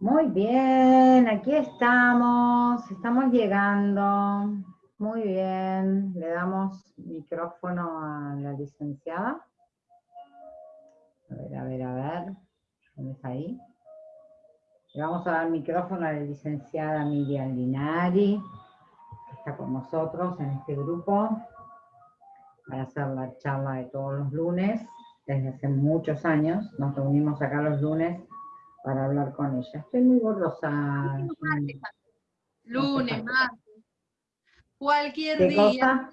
Muy bien, aquí estamos, estamos llegando. Muy bien, le damos micrófono a la licenciada. A ver, a ver, a ver, ¿dónde está ahí? Le vamos a dar micrófono a la licenciada Miriam Linari, que está con nosotros en este grupo, para hacer la charla de todos los lunes, desde hace muchos años. Nos reunimos acá los lunes para hablar con ella. Estoy muy borrosa. Lunes, martes, cualquier día.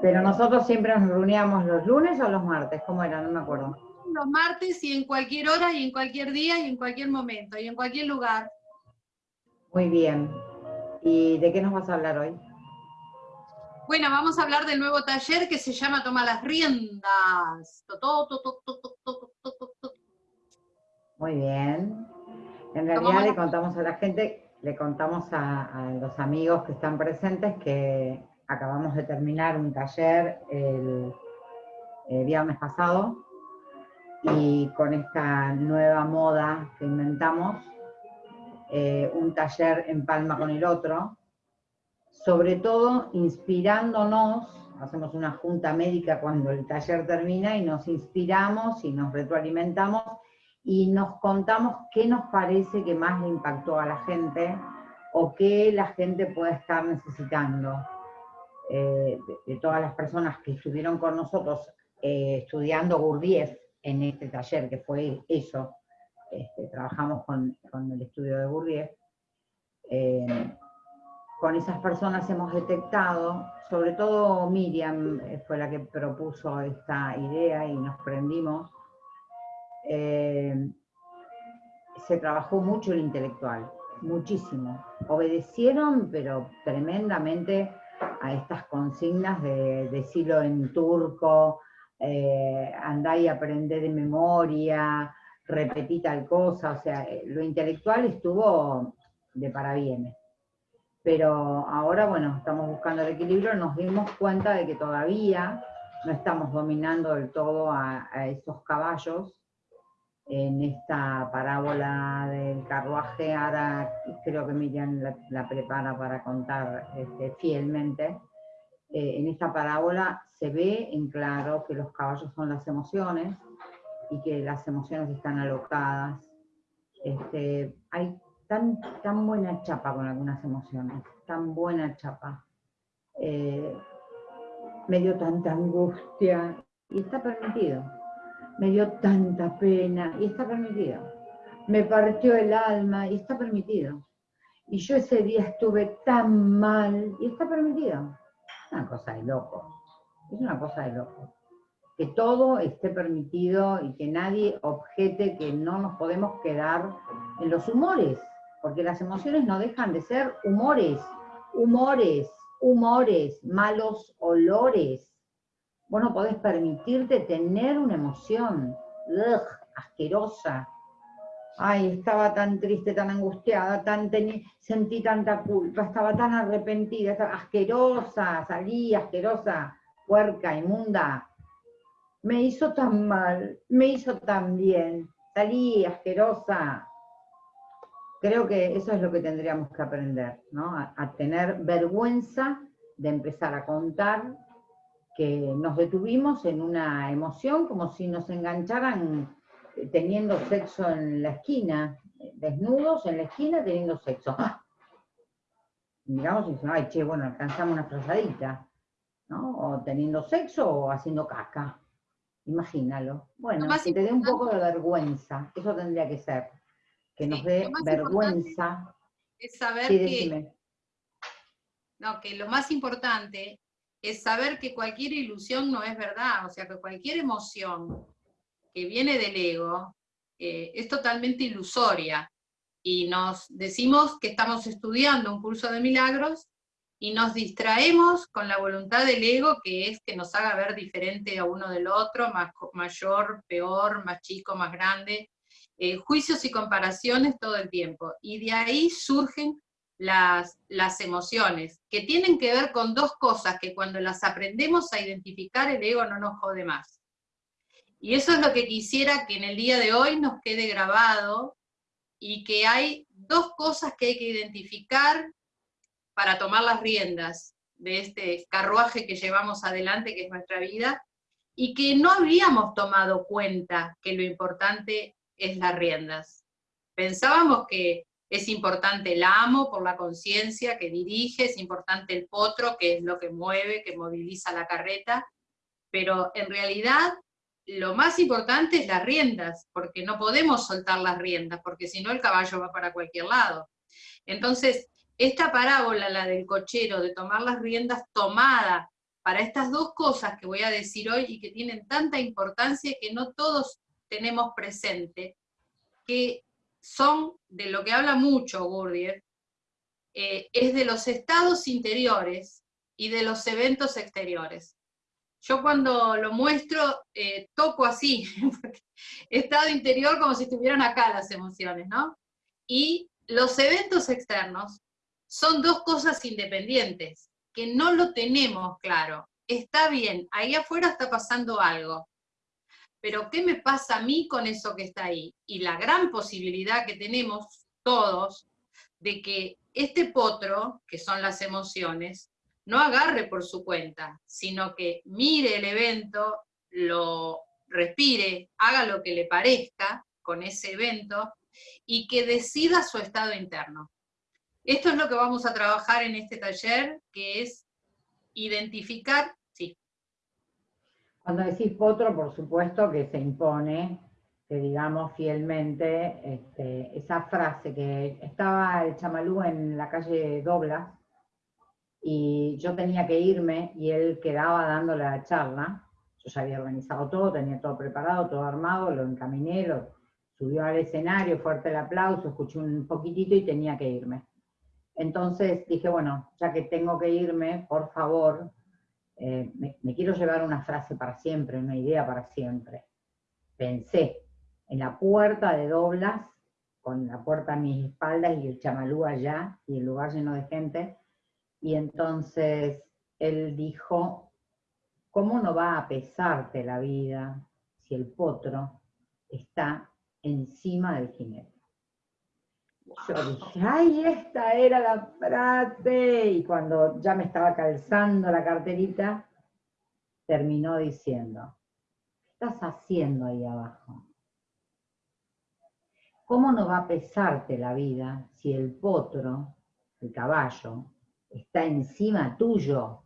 Pero nosotros siempre nos reuníamos los lunes o los martes, ¿cómo era? No me acuerdo. Los martes y en cualquier hora y en cualquier día y en cualquier momento y en cualquier lugar. Muy bien. ¿Y de qué nos vas a hablar hoy? Bueno, vamos a hablar del nuevo taller que se llama Toma las riendas. Muy bien. En realidad le contamos a la gente, le contamos a, los amigos que están presentes que acabamos de terminar un taller el, viernes pasado. Y con esta nueva moda que inventamos, eh, un taller en palma con el otro, sobre todo inspirándonos, hacemos una junta médica cuando el taller termina y nos inspiramos y nos retroalimentamos y nos contamos qué nos parece que más le impactó a la gente o qué la gente puede estar necesitando. Eh, de, todas las personas que estuvieron con nosotros eh, estudiando Gurdjieff en este taller, que fue eso, este, trabajamos con, con, el estudio de Gurdjieff, eh, con esas personas hemos detectado, sobre todo Miriam fue la que propuso esta idea y nos prendimos, eh, se trabajó mucho el intelectual, muchísimo. Obedecieron, pero tremendamente, a estas consignas de decirlo en turco, eh, andá y aprender de memoria, repetí tal cosa, o sea, eh, lo intelectual estuvo de parabienes. Pero ahora, bueno, estamos buscando el equilibrio, nos dimos cuenta de que todavía no estamos dominando del todo a, a esos caballos, en esta parábola del carruaje, ahora creo que Miriam la, prepara para contar este, fielmente, eh, en esta parábola se ve en claro que los caballos son las emociones y que las emociones están alocadas. Este, hay tan, tan buena chapa con algunas emociones, tan buena chapa. Eh, me dio tanta angustia y está permitido me dio tanta pena, y está permitido. Me partió el alma, y está permitido. Y yo ese día estuve tan mal, y está permitido. Es una cosa de loco, es una cosa de loco. Que todo esté permitido y que nadie objete que no nos podemos quedar en los humores, porque las emociones no dejan de ser humores, humores, humores, malos olores Vos no podés permitirte tener una emoción asquerosa. Ay, estaba tan triste, tan angustiada, tan sentí tanta culpa, estaba tan arrepentida, asquerosa, salí asquerosa, puerca, inmunda. Me hizo tan mal, me hizo tan bien, salí asquerosa. Creo que eso es lo que tendríamos que aprender, ¿no? a tener vergüenza de empezar a contar que nos detuvimos en una emoción como si nos engancharan eh, teniendo sexo en la esquina, desnudos en la esquina teniendo sexo. ¡Ah! Miramos y decimos, ay, che, bueno, alcanzamos una frazadita, ¿no? O teniendo sexo o haciendo caca. Imagínalo. Bueno, que te dé un poco de vergüenza, eso tendría que ser. Que nos dé vergüenza. Es saber que... No, que lo más importante es saber que cualquier ilusión no es verdad, o sea, que cualquier emoción que viene del ego eh, es totalmente ilusoria. Y nos decimos que estamos estudiando un curso de milagros y nos distraemos con la voluntad del ego, que es que nos haga ver diferente a uno del otro, más, mayor, peor, más chico, más grande, eh, juicios y comparaciones todo el tiempo. Y de ahí surgen las, emociones, que tienen que ver con dos cosas que cuando las aprendemos a identificar el ego no nos jode más. Y eso es lo que quisiera que en el día de hoy nos quede grabado y que hay dos cosas que hay que identificar para tomar las riendas de este carruaje que llevamos adelante, que es nuestra vida, y que no habíamos tomado cuenta que lo importante es las riendas. Pensábamos que es importante el amo por la conciencia que dirige, es importante el potro, que es lo que mueve, que moviliza la carreta, pero en realidad lo más importante es las riendas, porque no podemos soltar las riendas, porque si no el caballo va para cualquier lado. Entonces, esta parábola, la del cochero, de tomar las riendas tomada para estas dos cosas que voy a decir hoy y que tienen tanta importancia que no todos tenemos presente, que son de lo que habla mucho Gurdjieff, eh, es de los estados interiores y de los eventos exteriores. Yo cuando lo muestro, eh, toco así, estado interior como si estuvieran acá las emociones, ¿no? Y los eventos externos son dos cosas independientes, que no lo tenemos claro. Está bien, ahí afuera está pasando algo, pero ¿qué me pasa a mí con eso que está ahí? Y la gran posibilidad que tenemos todos de que este potro, que son las emociones, no agarre por su cuenta, sino que mire el evento, lo respire, haga lo que le parezca con ese evento y que decida su estado interno. Esto es lo que vamos a trabajar en este taller, que es identificar cuando decís potro, por supuesto que se impone que digamos fielmente este, esa frase que estaba el chamalú en la calle Doblas y yo tenía que irme y él quedaba dándole la charla. Yo ya había organizado todo, tenía todo preparado, todo armado, lo encaminé, lo subió al escenario, fuerte el aplauso, escuché un poquitito y tenía que irme. Entonces dije, bueno, ya que tengo que irme, por favor, eh, me, quiero llevar una frase para siempre, una idea para siempre. Pensé en la puerta de Doblas, con la puerta a mis espaldas y el chamalú allá, y el lugar lleno de gente, y entonces él dijo, ¿cómo no va a pesarte la vida si el potro está encima del jinete? Yo dije, ay, esta era la frase. Y cuando ya me estaba calzando la carterita, terminó diciendo, ¿qué estás haciendo ahí abajo? ¿Cómo no va a pesarte la vida si el potro, el caballo, está encima tuyo?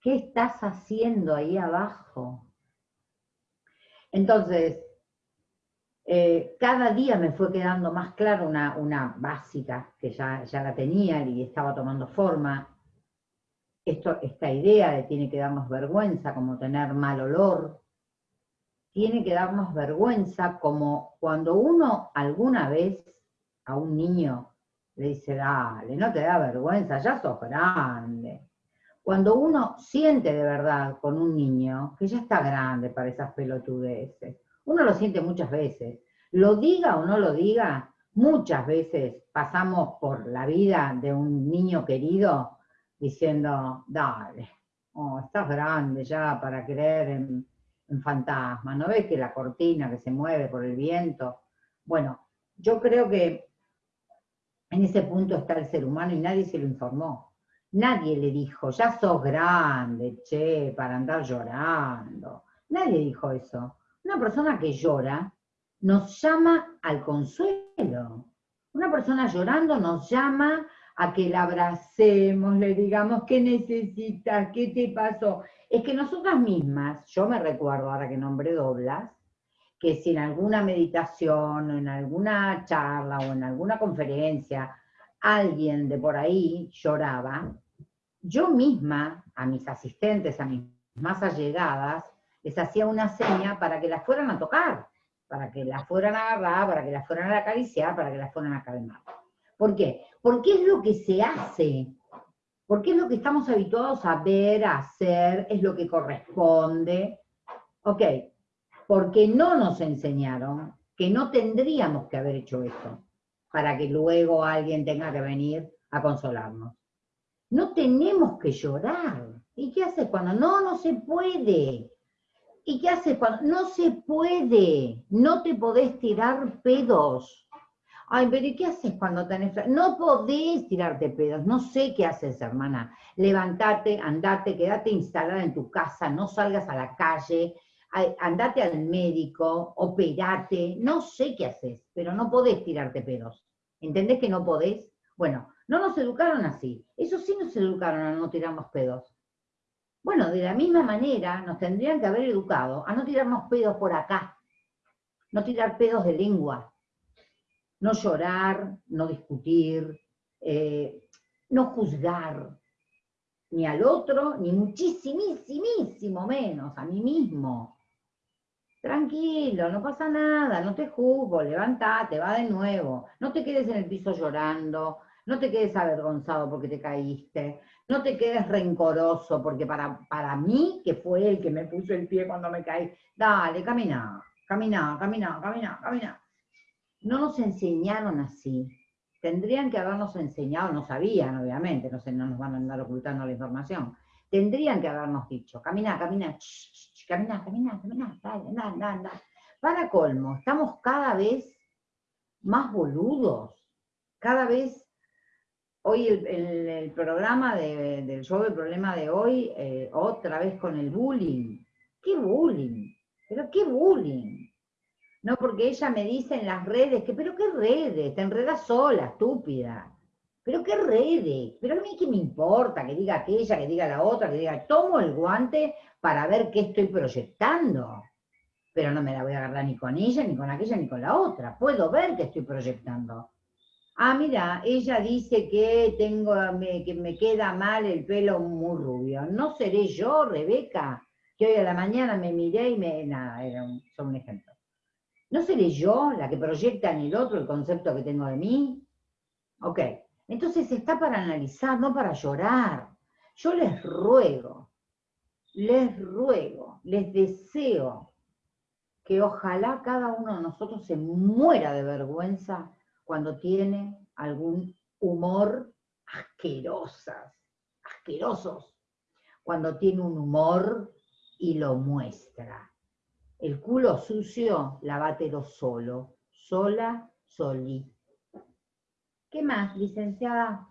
¿Qué estás haciendo ahí abajo? Entonces, eh, cada día me fue quedando más claro una, básica que ya, ya, la tenía y estaba tomando forma. Esto, esta idea de tiene que darnos vergüenza como tener mal olor, tiene que darnos vergüenza como cuando uno alguna vez a un niño le dice, dale, no te da vergüenza, ya sos grande. Cuando uno siente de verdad con un niño que ya está grande para esas pelotudeces, uno lo siente muchas veces. Lo diga o no lo diga, muchas veces pasamos por la vida de un niño querido diciendo, dale, oh, estás grande ya para creer en, en fantasmas, ¿no ves que la cortina que se mueve por el viento? Bueno, yo creo que en ese punto está el ser humano y nadie se lo informó. Nadie le dijo, ya sos grande, che, para andar llorando. Nadie dijo eso. Una persona que llora nos llama al consuelo. Una persona llorando nos llama a que la abracemos, le digamos, ¿qué necesitas? ¿Qué te pasó? Es que nosotras mismas, yo me recuerdo ahora que nombré Doblas, que si en alguna meditación en alguna charla o en alguna conferencia alguien de por ahí lloraba, yo misma, a mis asistentes, a mis más allegadas, les hacía una seña para que las fueran a tocar, para que las fueran a agarrar, para que las fueran a acariciar, para que las fueran a calmar. ¿Por qué? Porque es lo que se hace, porque es lo que estamos habituados a ver, a hacer, es lo que corresponde. Ok, porque no nos enseñaron que no tendríamos que haber hecho eso, para que luego alguien tenga que venir a consolarnos. No tenemos que llorar. ¿Y qué hace cuando no, no se puede? ¿Y qué haces cuando no se puede? No te podés tirar pedos. Ay, pero ¿y qué haces cuando tenés... No podés tirarte pedos, no sé qué haces, hermana. Levantate, andate, quédate instalada en tu casa, no salgas a la calle, andate al médico, operate, no sé qué haces, pero no podés tirarte pedos. ¿Entendés que no podés? Bueno, no nos educaron así. Eso sí nos educaron a no tirarnos pedos. Bueno, de la misma manera nos tendrían que haber educado a no tirarnos pedos por acá, no tirar pedos de lengua, no llorar, no discutir, eh, no juzgar, ni al otro, ni muchísimísimo menos a mí mismo. Tranquilo, no pasa nada, no te juzgo, levántate, va de nuevo, no te quedes en el piso llorando, no te quedes avergonzado porque te caíste, no te quedes rencoroso porque para, para mí, que fue el que me puso el pie cuando me caí, dale, camina, camina, camina, camina, camina. No nos enseñaron así. Tendrían que habernos enseñado, no sabían, obviamente, no, sé, no nos van a andar ocultando la información. Tendrían que habernos dicho, camina, camina, camina, camina, camina, dale, anda, anda, anda. Para colmo, estamos cada vez más boludos, cada vez hoy el, programa del show del problema de hoy, eh, otra vez con el bullying. ¿Qué bullying? ¿Pero qué bullying? No, porque ella me dice en las redes que, pero qué redes, te enredas sola, estúpida. Pero qué redes, pero a mí qué me importa que diga aquella, que diga la otra, que diga, tomo el guante para ver qué estoy proyectando. Pero no me la voy a agarrar ni con ella, ni con aquella, ni con la otra. Puedo ver que estoy proyectando. Ah, mira, ella dice que tengo, que me queda mal el pelo muy rubio. ¿No seré yo, Rebeca? Que hoy a la mañana me miré y me... Nada, era un, un ejemplo. ¿No seré yo la que proyecta en el otro el concepto que tengo de mí? Ok, entonces está para analizar, no para llorar. Yo les ruego, les ruego, les deseo que ojalá cada uno de nosotros se muera de vergüenza cuando tiene algún humor asquerosas, asquerosos, cuando tiene un humor y lo muestra. El culo sucio, lavátelo solo, sola, solí. ¿Qué más, licenciada?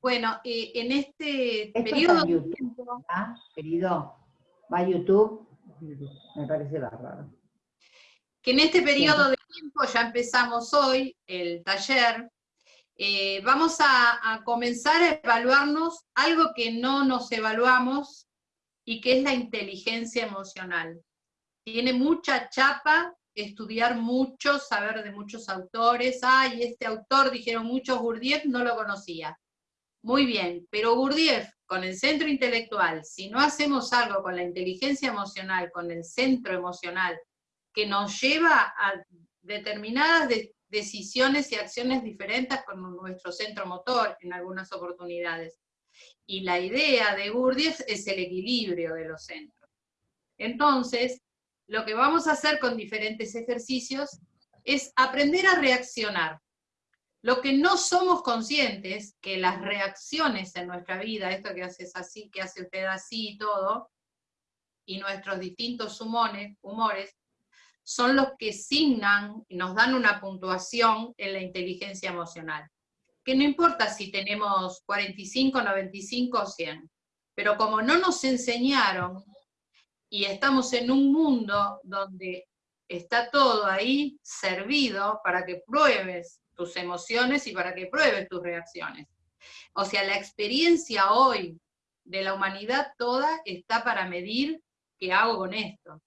Bueno, eh, en este periodo... YouTube, ¿ah? Querido, va a YouTube, me parece bárbaro. Que en este periodo tiempo, ya empezamos hoy el taller, eh, vamos a, a comenzar a evaluarnos algo que no nos evaluamos y que es la inteligencia emocional tiene mucha chapa estudiar mucho, saber de muchos autores. Ay, este autor, dijeron muchos, Gurdjieff, no lo conocía. Muy bien, pero Gurdjieff, con el centro intelectual, si no hacemos algo con la inteligencia emocional, con el centro emocional, que nos lleva a determinadas decisiones y acciones diferentes con nuestro centro motor en algunas oportunidades. Y la idea de Gurdjieff es el equilibrio de los centros. Entonces, lo que vamos a hacer con diferentes ejercicios es aprender a reaccionar. Lo que no somos conscientes, que las reacciones en nuestra vida, esto que haces así, que hace usted así y todo, y nuestros distintos humores, humores, son los que signan nos dan una puntuación en la inteligencia emocional. Que no importa si tenemos 45, 95 o 100, pero como no nos enseñaron y estamos en un mundo donde está todo ahí servido para que pruebes tus emociones y para que pruebes tus reacciones. O sea, la experiencia hoy de la humanidad toda está para medir qué hago con esto.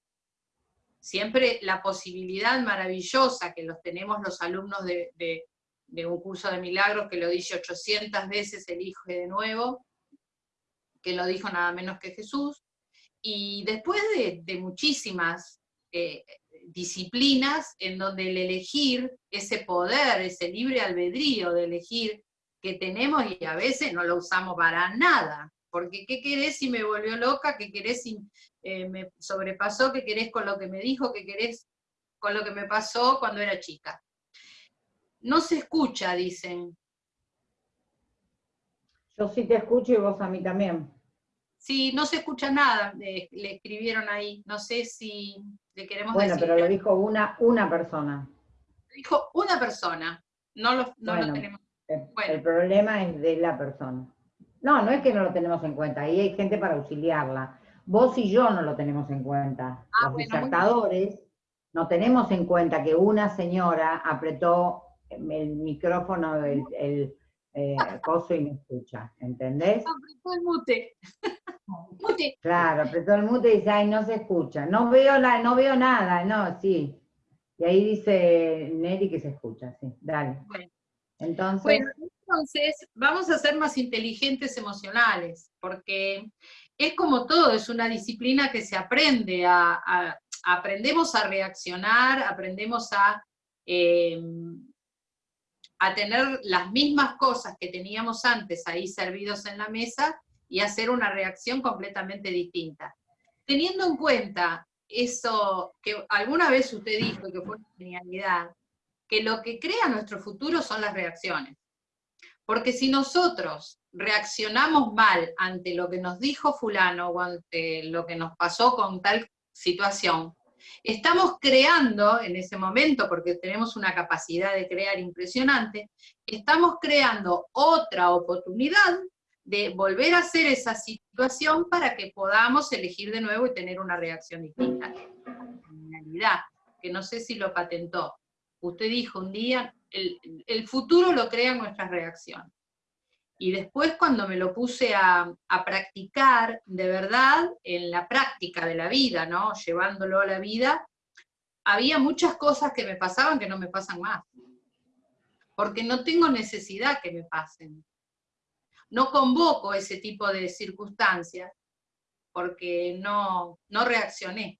Siempre la posibilidad maravillosa que los tenemos los alumnos de, un curso de milagros, que lo dice 800 veces el Hijo de nuevo, que lo dijo nada menos que Jesús, y después de, muchísimas eh, disciplinas en donde el elegir, ese poder, ese libre albedrío de elegir que tenemos y a veces no lo usamos para nada, porque ¿qué querés si me volvió loca? ¿Qué querés si eh, me sobrepasó? ¿Qué querés con lo que me dijo? ¿Qué querés con lo que me pasó cuando era chica? No se escucha, dicen. Yo sí te escucho y vos a mí también. Sí, no se escucha nada, le, escribieron ahí. No sé si le queremos bueno, decir. Bueno, pero lo dijo una, una persona. Dijo una persona. no lo, tenemos. El problema es de la persona. No, no es que no lo tenemos en cuenta, ahí hay gente para auxiliarla. Vos y yo no lo tenemos en cuenta. Ah, Los disertadores no tenemos en cuenta que una señora apretó el micrófono, el, el eh, coso y me escucha, ¿entendés? Apretó el mute. mute. Claro, apretó el mute y dice, ay, no se escucha. No veo, la, no veo nada, no, sí. Y ahí dice Neri que se escucha, sí, dale. Entonces... entonces vamos a ser más inteligentes emocionales, porque es como todo, es una disciplina que se aprende, a, aprendemos a reaccionar, aprendemos a, eh, a tener las mismas cosas que teníamos antes ahí servidos en la mesa y hacer una reacción completamente distinta. Teniendo en cuenta eso que alguna vez usted dijo que fue una genialidad, que lo que crea nuestro futuro son las reacciones. Porque si nosotros reaccionamos mal ante lo que nos dijo fulano o ante lo que nos pasó con tal situación, estamos creando en ese momento, porque tenemos una capacidad de crear impresionante, estamos creando otra oportunidad de volver a hacer esa situación para que podamos elegir de nuevo y tener una reacción distinta. que no sé si lo patentó. Usted dijo un día, el, futuro lo crean nuestras reacciones. Y después cuando me lo puse a, practicar, de verdad, en la práctica de la vida, ¿no? Llevándolo a la vida, había muchas cosas que me pasaban que no me pasan más. Porque no tengo necesidad que me pasen. No convoco ese tipo de circunstancias porque no, no reaccioné.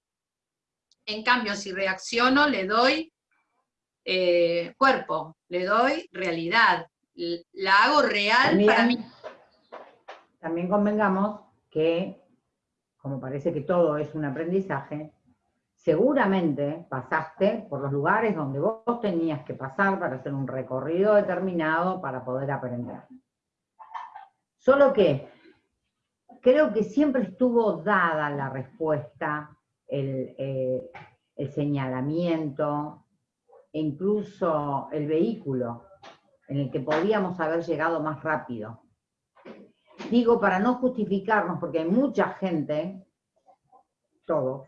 En cambio, si reacciono, le doy eh, cuerpo, le doy realidad, la hago real para mí. También convengamos que, como parece que todo es un aprendizaje, seguramente pasaste por los lugares donde vos tenías que pasar para hacer un recorrido determinado para poder aprender. Solo que creo que siempre estuvo dada la respuesta, el, eh, el señalamiento, e incluso el vehículo en el que podíamos haber llegado más rápido. Digo, para no justificarnos, porque hay mucha gente, todos,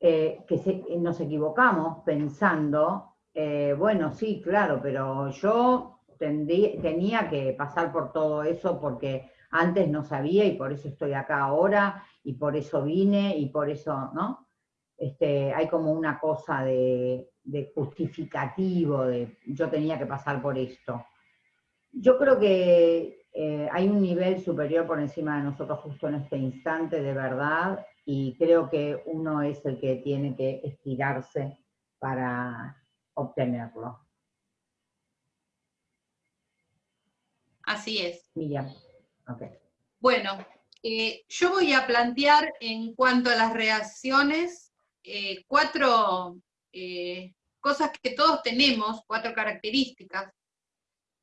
eh, que nos equivocamos pensando, eh, bueno, sí, claro, pero yo tenía que pasar por todo eso porque antes no sabía y por eso estoy acá ahora y por eso vine y por eso, ¿no? Este, hay como una cosa de, justificativo, de yo tenía que pasar por esto. Yo creo que eh, hay un nivel superior por encima de nosotros justo en este instante, de verdad, y creo que uno es el que tiene que estirarse para obtenerlo. Así es. Miriam. Okay. Bueno, eh, yo voy a plantear en cuanto a las reacciones eh, cuatro eh, cosas que todos tenemos, cuatro características,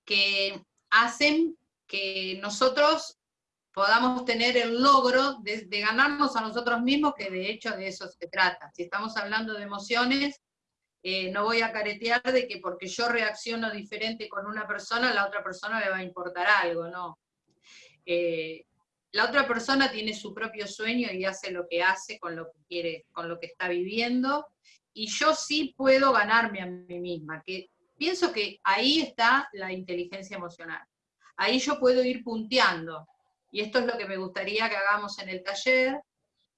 que hacen que nosotros podamos tener el logro de, ganarnos a nosotros mismos, que de hecho de eso se trata. Si estamos hablando de emociones, eh, no voy a caretear de que porque yo reacciono diferente con una persona, la otra persona le va a importar algo, no la otra persona tiene su propio sueño y hace lo que hace con lo que quiere, con lo que está viviendo, y yo sí puedo ganarme a mí misma, que pienso que ahí está la inteligencia emocional. Ahí yo puedo ir punteando, y esto es lo que me gustaría que hagamos en el taller,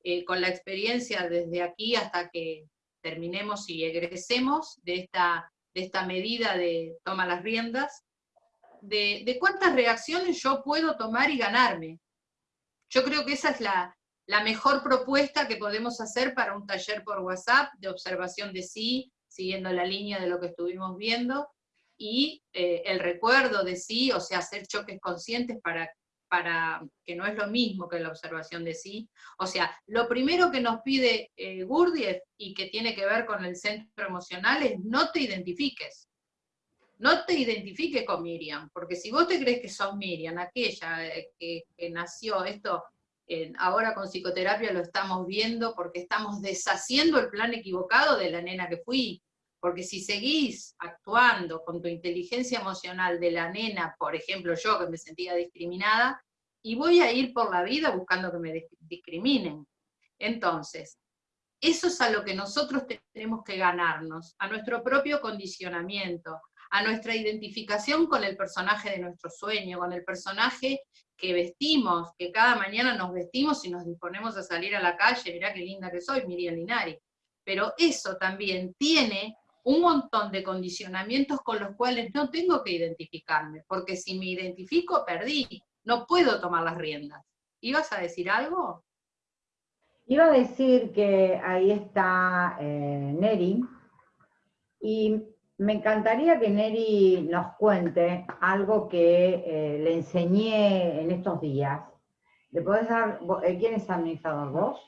eh, con la experiencia desde aquí hasta que terminemos y egresemos de esta, de esta medida de toma las riendas, de, de cuántas reacciones yo puedo tomar y ganarme, yo creo que esa es la, mejor propuesta que podemos hacer para un taller por WhatsApp de observación de sí, siguiendo la línea de lo que estuvimos viendo, y eh, el recuerdo de sí, o sea, hacer choques conscientes para, para que no es lo mismo que la observación de sí. O sea, lo primero que nos pide eh, Gurdjieff y que tiene que ver con el centro emocional es no te identifiques. No te identifiques con Miriam, porque si vos te crees que sos Miriam, aquella eh, que, nació, esto ahora con psicoterapia lo estamos viendo porque estamos deshaciendo el plan equivocado de la nena que fui, porque si seguís actuando con tu inteligencia emocional de la nena, por ejemplo yo que me sentía discriminada, y voy a ir por la vida buscando que me discriminen. Entonces, eso es a lo que nosotros tenemos que ganarnos, a nuestro propio condicionamiento, a nuestra identificación con el personaje de nuestro sueño, con el personaje que vestimos, que cada mañana nos vestimos y nos disponemos a salir a la calle, mirá qué linda que soy, Miriam Linari. Pero eso también tiene un montón de condicionamientos con los cuales no tengo que identificarme, porque si me identifico, perdí, no puedo tomar las riendas. ¿Ibas a decir algo? Iba a decir que ahí está eh, Neri, y me encantaría que Neri nos cuente algo que eh, le enseñé en estos días. ¿Le podés dar, eh, quién es administrador? ¿Vos?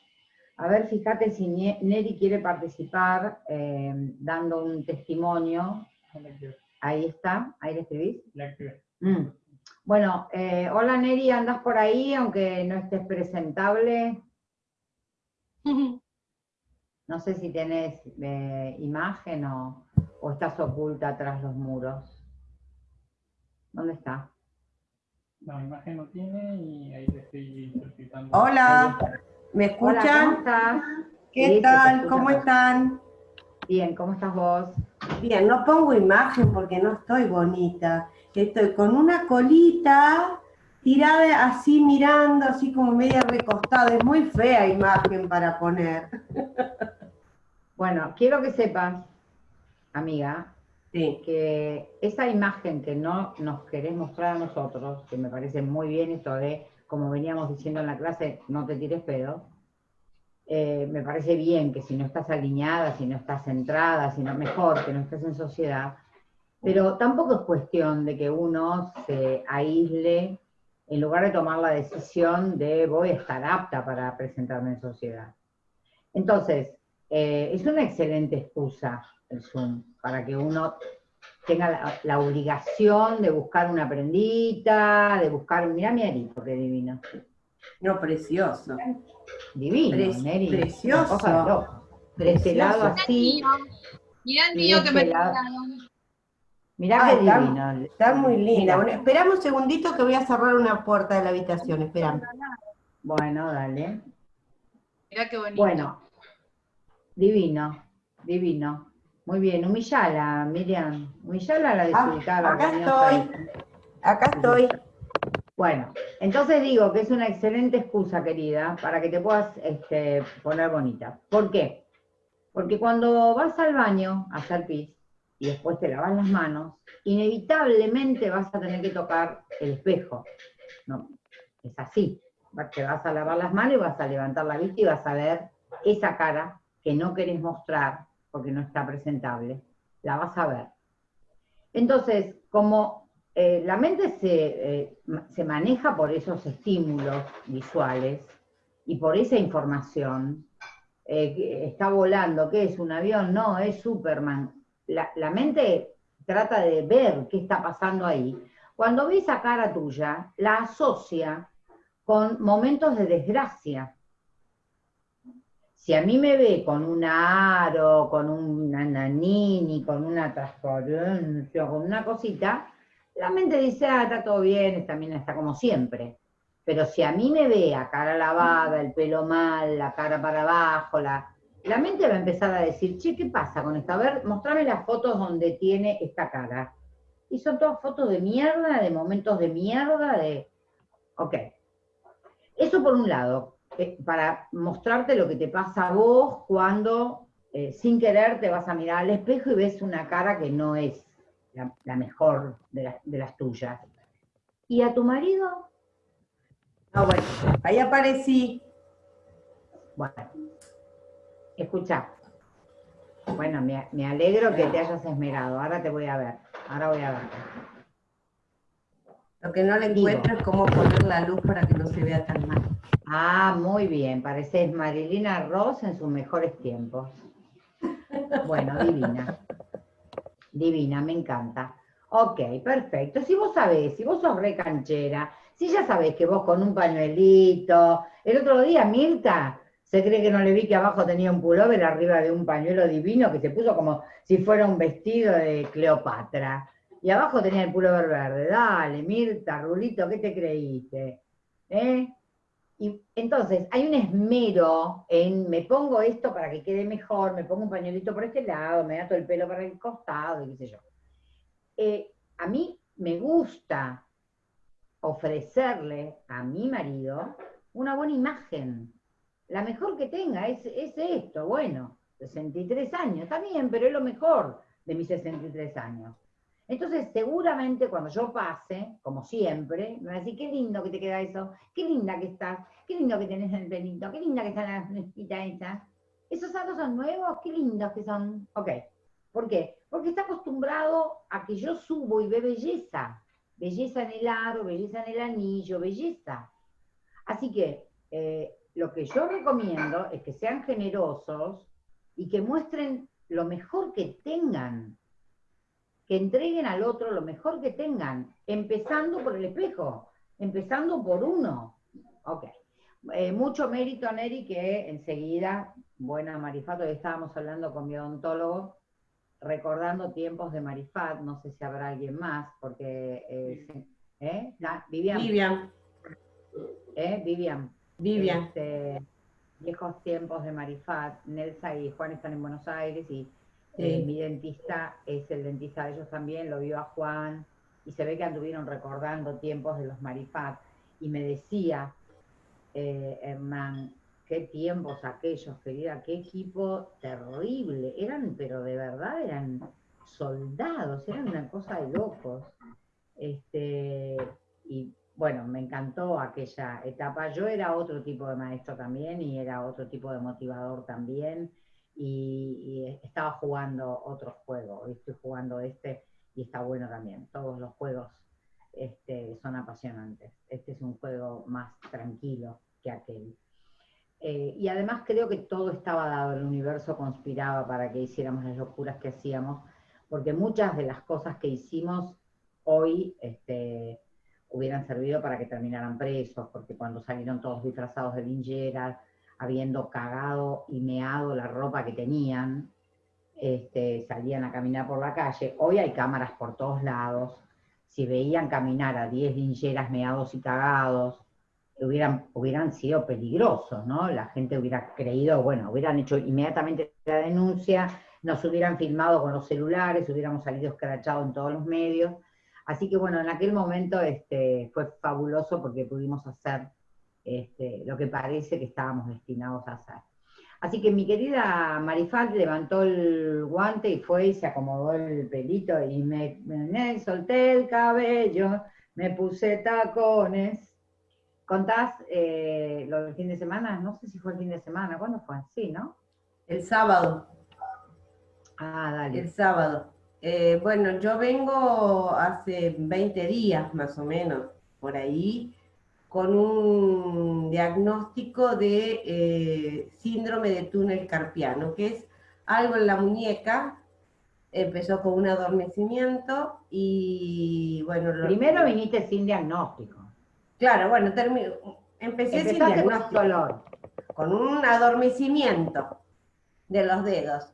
A ver, fíjate si Neri quiere participar eh, dando un testimonio. Ahí está, ahí le escribís. Mm. Bueno, eh, hola Neri, ¿andas por ahí aunque no estés presentable? No sé si tenés eh, imagen o, o, estás oculta tras los muros. ¿Dónde está? No, imagen no tiene y ahí te estoy solicitando. Hola. ¿Me escuchan? ¿Qué tal? ¿Cómo están? Bien, ¿cómo estás vos? Bien, no pongo imagen porque no estoy bonita. Estoy con una colita tirada así mirando, así como media recostada. Es muy fea imagen para poner. Bueno, quiero que sepas, amiga, que esa imagen que no nos querés mostrar a nosotros, que me parece muy bien esto de como veníamos diciendo en la clase, no te tires pedo. Eh, me parece bien que si no estás alineada, si no estás centrada, si no mejor que no estés en sociedad, pero tampoco es cuestión de que uno se aísle en lugar de tomar la decisión de voy a estar apta para presentarme en sociedad. Entonces, eh, es una excelente excusa el Zoom para que uno tenga la, obligación de buscar una prendita, de buscar un... Mirá mi arito, qué divino. No, precioso. Divino, Precioso. De este lado así. Mirá el mío que me este Mirá qué divino. Está muy linda. esperame un segundito que voy a cerrar una puerta de la habitación, esperame. Bueno, dale. Mirá qué bonito. Bueno, divino, divino. Muy bien, humillala, Miriam. Humillala la ah, desubicada. acá estoy. Acá estoy. Bueno, entonces digo que es una excelente excusa, querida, para que te puedas este, poner bonita. ¿Por qué? Porque cuando vas al baño a hacer pis y después te lavas las manos, inevitablemente vas a tener que tocar el espejo. No, es así. Te vas a lavar las manos y vas a levantar la vista y vas a ver esa cara que no querés mostrar porque no está presentable, la vas a ver. Entonces, como eh, la mente eh, se, maneja por esos estímulos visuales y por esa información, eh, está volando, ¿qué es un avión? No, es Superman. La, la mente trata de ver qué está pasando ahí. Cuando ve esa cara tuya, la asocia con momentos de desgracia si a mí me ve con un aro, con un nanini, con una transparencia, con una cosita, la mente dice, ah, está todo bien, esta mina está como siempre. Pero si a mí me ve a cara lavada, el pelo mal, la cara para abajo, la, la mente va a empezar a decir, che, ¿qué pasa con esta? A ver, mostrame las fotos donde tiene esta cara. Y son todas fotos de mierda, de momentos de mierda, de... Ok. Eso por un lado. Eh, para mostrarte lo que te pasa a vos cuando eh, sin querer te vas a mirar al espejo y ves una cara que no es la, mejor de, las tuyas. ¿Y a tu marido? No, bueno, ahí aparecí. Bueno, escucha. Bueno, me, me alegro que te hayas esmerado. Ahora te voy a ver. Ahora voy a ver. Lo que no le encuentro es cómo poner la luz para que no se vea tan mal. Ah, muy bien, pareces Marilina Ross en sus mejores tiempos. Bueno, divina. Divina, me encanta. Ok, perfecto. Si vos sabés, si vos sos re canchera, si ya sabés que vos con un pañuelito, el otro día Mirta Se cree que no le vi que abajo tenía un pullover arriba de un pañuelo divino que se puso como si fuera un vestido de Cleopatra. Y abajo tenía el pullover verde. Dale, Mirta, Rulito, ¿qué te creíste? ¿Eh? Y entonces hay un esmero en me pongo esto para que quede mejor, me pongo un pañuelito por este lado, me ato el pelo para el costado, y qué sé yo. Eh, a mí me gusta ofrecerle a mi marido una buena imagen, la mejor que tenga, es, es esto, bueno, 63 años, está bien, pero es lo mejor de mis 63 años. Entonces, seguramente cuando yo pase, como siempre, me va a decir, qué lindo que te queda eso, qué linda que estás, qué lindo que tenés el pelito, qué linda que está la mezquita esa. Esos zapatos son nuevos, qué lindos que son. Ok. ¿Por qué? Porque está acostumbrado a que yo subo y ve belleza. Belleza en el aro, belleza en el anillo, belleza. Así que eh, lo que yo recomiendo es que sean generosos y que muestren lo mejor que tengan que entreguen al otro lo mejor que tengan, empezando por el espejo, empezando por uno. Ok. Eh, mucho mérito a Neri que enseguida, buena Marifato, estábamos hablando con mi odontólogo, recordando tiempos de Marifat, no sé si habrá alguien más, porque... Eh, ¿eh? Vivian. Vivian. ¿Eh? Vivian. Vivian. Este, viejos tiempos de Marifat, Nelsa y Juan están en Buenos Aires y eh, mi dentista es el dentista de ellos también, lo vio a Juan, y se ve que anduvieron recordando tiempos de los Marifat, y me decía, eh, qué tiempos aquellos, querida, qué equipo terrible, eran, pero de verdad eran soldados, eran una cosa de locos. Este, y bueno, me encantó aquella etapa. Yo era otro tipo de maestro también y era otro tipo de motivador también y, estaba jugando otro juego, hoy estoy jugando este y está bueno también. Todos los juegos este, son apasionantes. Este es un juego más tranquilo que aquel. Eh, y además creo que todo estaba dado, el universo conspiraba para que hiciéramos las locuras que hacíamos, porque muchas de las cosas que hicimos hoy este, hubieran servido para que terminaran presos, porque cuando salieron todos disfrazados de lingeras, habiendo cagado y meado la ropa que tenían, este, salían a caminar por la calle. Hoy hay cámaras por todos lados. Si veían caminar a 10 lincheras meados y cagados, hubieran, hubieran sido peligrosos, ¿no? La gente hubiera creído, bueno, hubieran hecho inmediatamente la denuncia, nos hubieran filmado con los celulares, hubiéramos salido escrachados en todos los medios. Así que bueno, en aquel momento este, fue fabuloso porque pudimos hacer este, lo que parece que estábamos destinados a hacer. Así que mi querida Marifat levantó el guante y fue y se acomodó el pelito y me, solté el cabello, me puse tacones. ¿Contás eh, lo del fin de semana? No sé si fue el fin de semana, ¿cuándo fue? Sí, ¿no? El sábado. Ah, dale. El sábado. Eh, bueno, yo vengo hace 20 días más o menos, por ahí, con un diagnóstico de eh, síndrome de túnel carpiano, que es algo en la muñeca, empezó con un adormecimiento y bueno... Primero viniste sin diagnóstico. Claro, bueno, empecé sin diagnóstico. Con, con un adormecimiento de los dedos.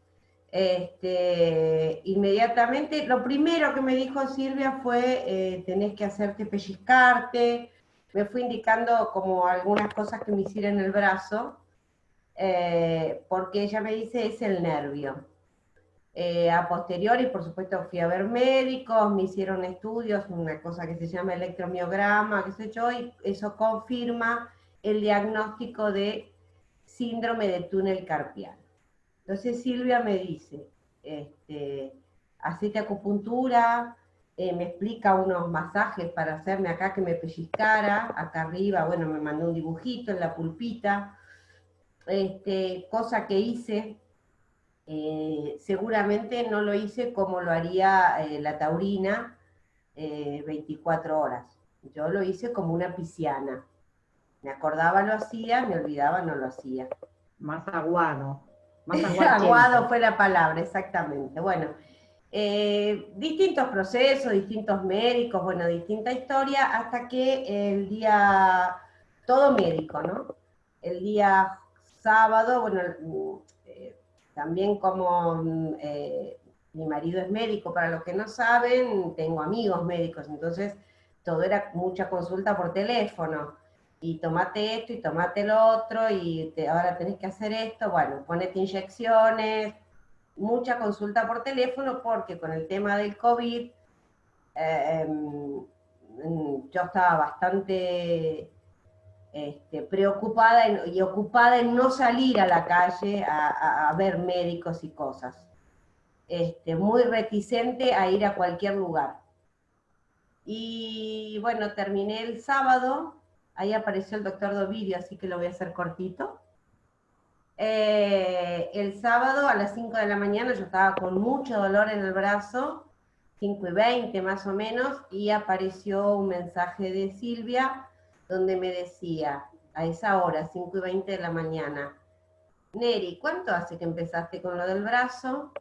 Este, inmediatamente, lo primero que me dijo Silvia fue, eh, tenés que hacerte pellizcarte, me fui indicando como algunas cosas que me hicieron en el brazo, eh, porque ella me dice es el nervio. Eh, a posteriori, por supuesto, fui a ver médicos, me hicieron estudios, una cosa que se llama electromiograma, qué sé yo, y eso confirma el diagnóstico de síndrome de túnel carpiano. Entonces Silvia me dice, este, hacete acupuntura, eh, me explica unos masajes para hacerme acá que me pellizcara, acá arriba, bueno, me mandó un dibujito en la pulpita, este, cosa que hice, eh, seguramente no lo hice como lo haría eh, la taurina 24 horas, yo lo hice como una pisciana, me acordaba lo hacía, me olvidaba no lo hacía. Más aguado. Más aguado fue la palabra, exactamente. Bueno, eh, distintos procesos, distintos médicos, bueno, distinta historia, hasta que el día, todo médico, ¿no? El día sábado, bueno, eh, también como mm, eh, mi marido es médico, para los que no saben, tengo amigos médicos, entonces todo era mucha consulta por teléfono. Y tomate esto y tomate lo otro, y ahora tenés que hacer esto, bueno, ponete inyecciones, mucha consulta por teléfono, porque con el tema del COVID, eh, em, yo estaba bastante este, preocupada y ocupada en no salir a la calle a, ver médicos y cosas. Este, muy reticente a ir a cualquier lugar. Y bueno, terminé el sábado, ahí apareció el doctor Dovidio, así que lo voy a hacer cortito. Eh, el sábado a las 5 de la mañana yo estaba con mucho dolor en el brazo, 5 y 20 más o menos, y apareció un mensaje de Silvia donde me decía, a esa hora, 5 y 20 de la mañana, Neri, ¿cuánto hace que empezaste con lo del brazo?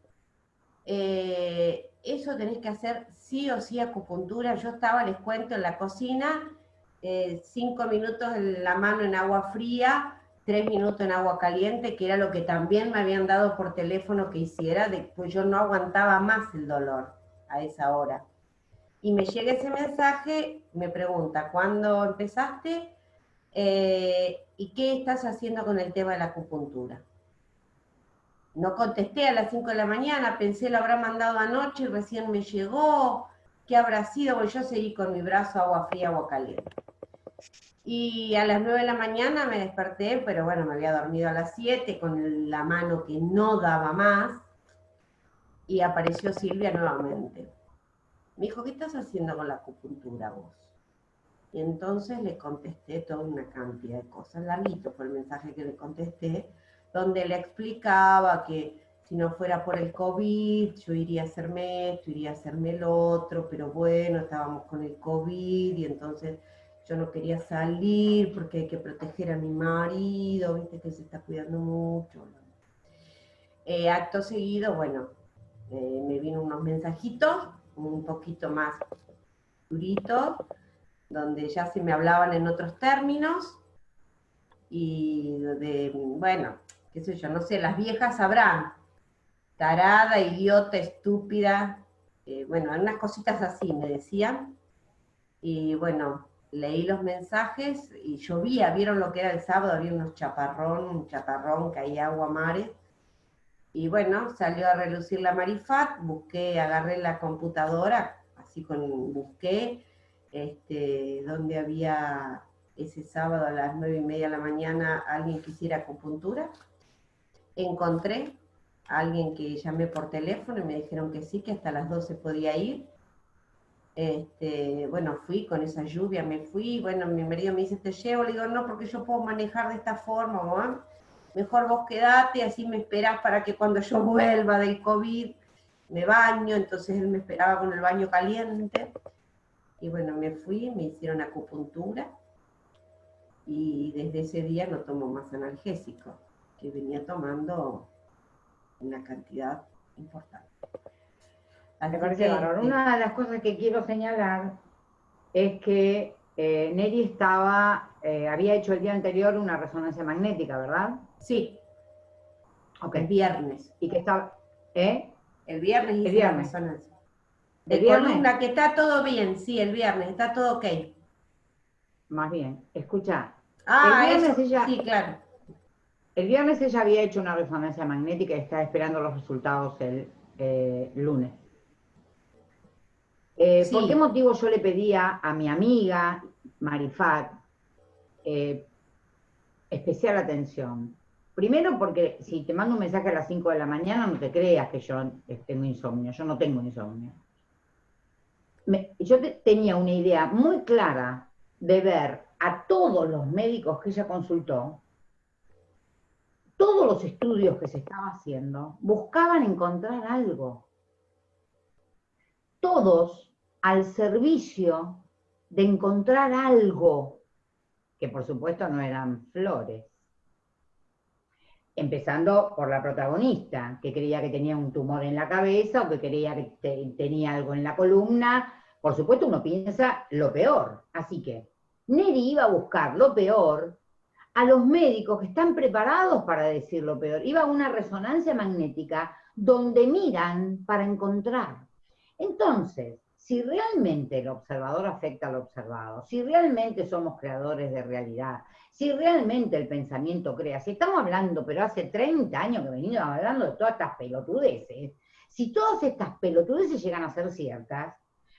Eh, eso tenés que hacer sí o sí acupuntura. Yo estaba, les cuento, en la cocina, eh, cinco minutos en la mano en agua fría, tres minutos en agua caliente, que era lo que también me habían dado por teléfono que hiciera, pues yo no aguantaba más el dolor a esa hora. Y me llega ese mensaje, me pregunta, ¿cuándo empezaste? Eh, ¿Y qué estás haciendo con el tema de la acupuntura? No contesté a las 5 de la mañana, pensé lo habrá mandado anoche y recién me llegó. ¿Qué habrá sido? Pues yo seguí con mi brazo agua fría, agua caliente. Y a las 9 de la mañana me desperté, pero bueno, me había dormido a las 7 con la mano que no daba más. Y apareció Silvia nuevamente. Me dijo, ¿qué estás haciendo con la acupuntura vos? Y entonces le contesté toda una cantidad de cosas. Larguito fue el mensaje que le contesté, donde le explicaba que si no fuera por el COVID, yo iría a hacerme esto, iría a hacerme el otro, pero bueno, estábamos con el COVID y entonces yo no quería salir porque hay que proteger a mi marido, viste que se está cuidando mucho. Eh, acto seguido, bueno, eh, me vino unos mensajitos un poquito más durito, donde ya se me hablaban en otros términos, y de, bueno, qué sé yo, no sé, las viejas sabrán, tarada, idiota, estúpida, eh, bueno, unas cositas así me decían, y bueno, leí los mensajes y llovía, vieron lo que era el sábado, había unos chaparrón, un chaparrón, caía agua mares, y bueno, salió a relucir la Marifat, busqué, agarré la computadora, así con, busqué, este, donde había ese sábado a las nueve y media de la mañana alguien que hiciera acupuntura. Encontré a alguien que llamé por teléfono y me dijeron que sí, que hasta las 12 podía ir. Este, bueno, fui con esa lluvia, me fui, bueno, mi marido me dice, te llevo, le digo, no, porque yo puedo manejar de esta forma, ¿no? mejor vos quedate, así me esperás para que cuando yo vuelva del COVID me baño, entonces él me esperaba con el baño caliente. Y bueno, me fui, me hicieron acupuntura y desde ese día no tomo más analgésico, que venía tomando una cantidad importante. Me parece Una de las cosas que quiero señalar es que eh, Neri estaba, eh, había hecho el día anterior una resonancia magnética, ¿verdad? Sí. Ok. El viernes. Y que estaba, ¿eh? El viernes hice el viernes. resonancia. De ¿El columna, que está todo bien, sí, el viernes, está todo ok. Más bien, escucha. Ah, el viernes ella, sí, claro. El viernes ella había hecho una resonancia magnética y está esperando los resultados el eh, lunes. Eh, ¿Por qué motivo yo le pedía a mi amiga Marifat eh, especial atención? Primero porque si te mando un mensaje a las 5 de la mañana, no te creas que yo tengo insomnio, yo no tengo insomnio. yo tenía una idea muy clara de ver a todos los médicos que ella consultó, todos los estudios que se estaba haciendo, buscaban encontrar algo. Todos al servicio de encontrar algo, que por supuesto no eran flores empezando por la protagonista, que creía que tenía un tumor en la cabeza o que creía que tenía algo en la columna. Por supuesto, uno piensa lo peor. Así que Neri iba a buscar lo peor a los médicos que están preparados para decir lo peor. Iba a una resonancia magnética donde miran para encontrar. Entonces, si realmente el observador afecta al observado, si realmente somos creadores de realidad, si realmente el pensamiento crea, si estamos hablando, pero hace 30 años que venimos hablando de todas estas pelotudeces, si todas estas pelotudeces llegan a ser ciertas,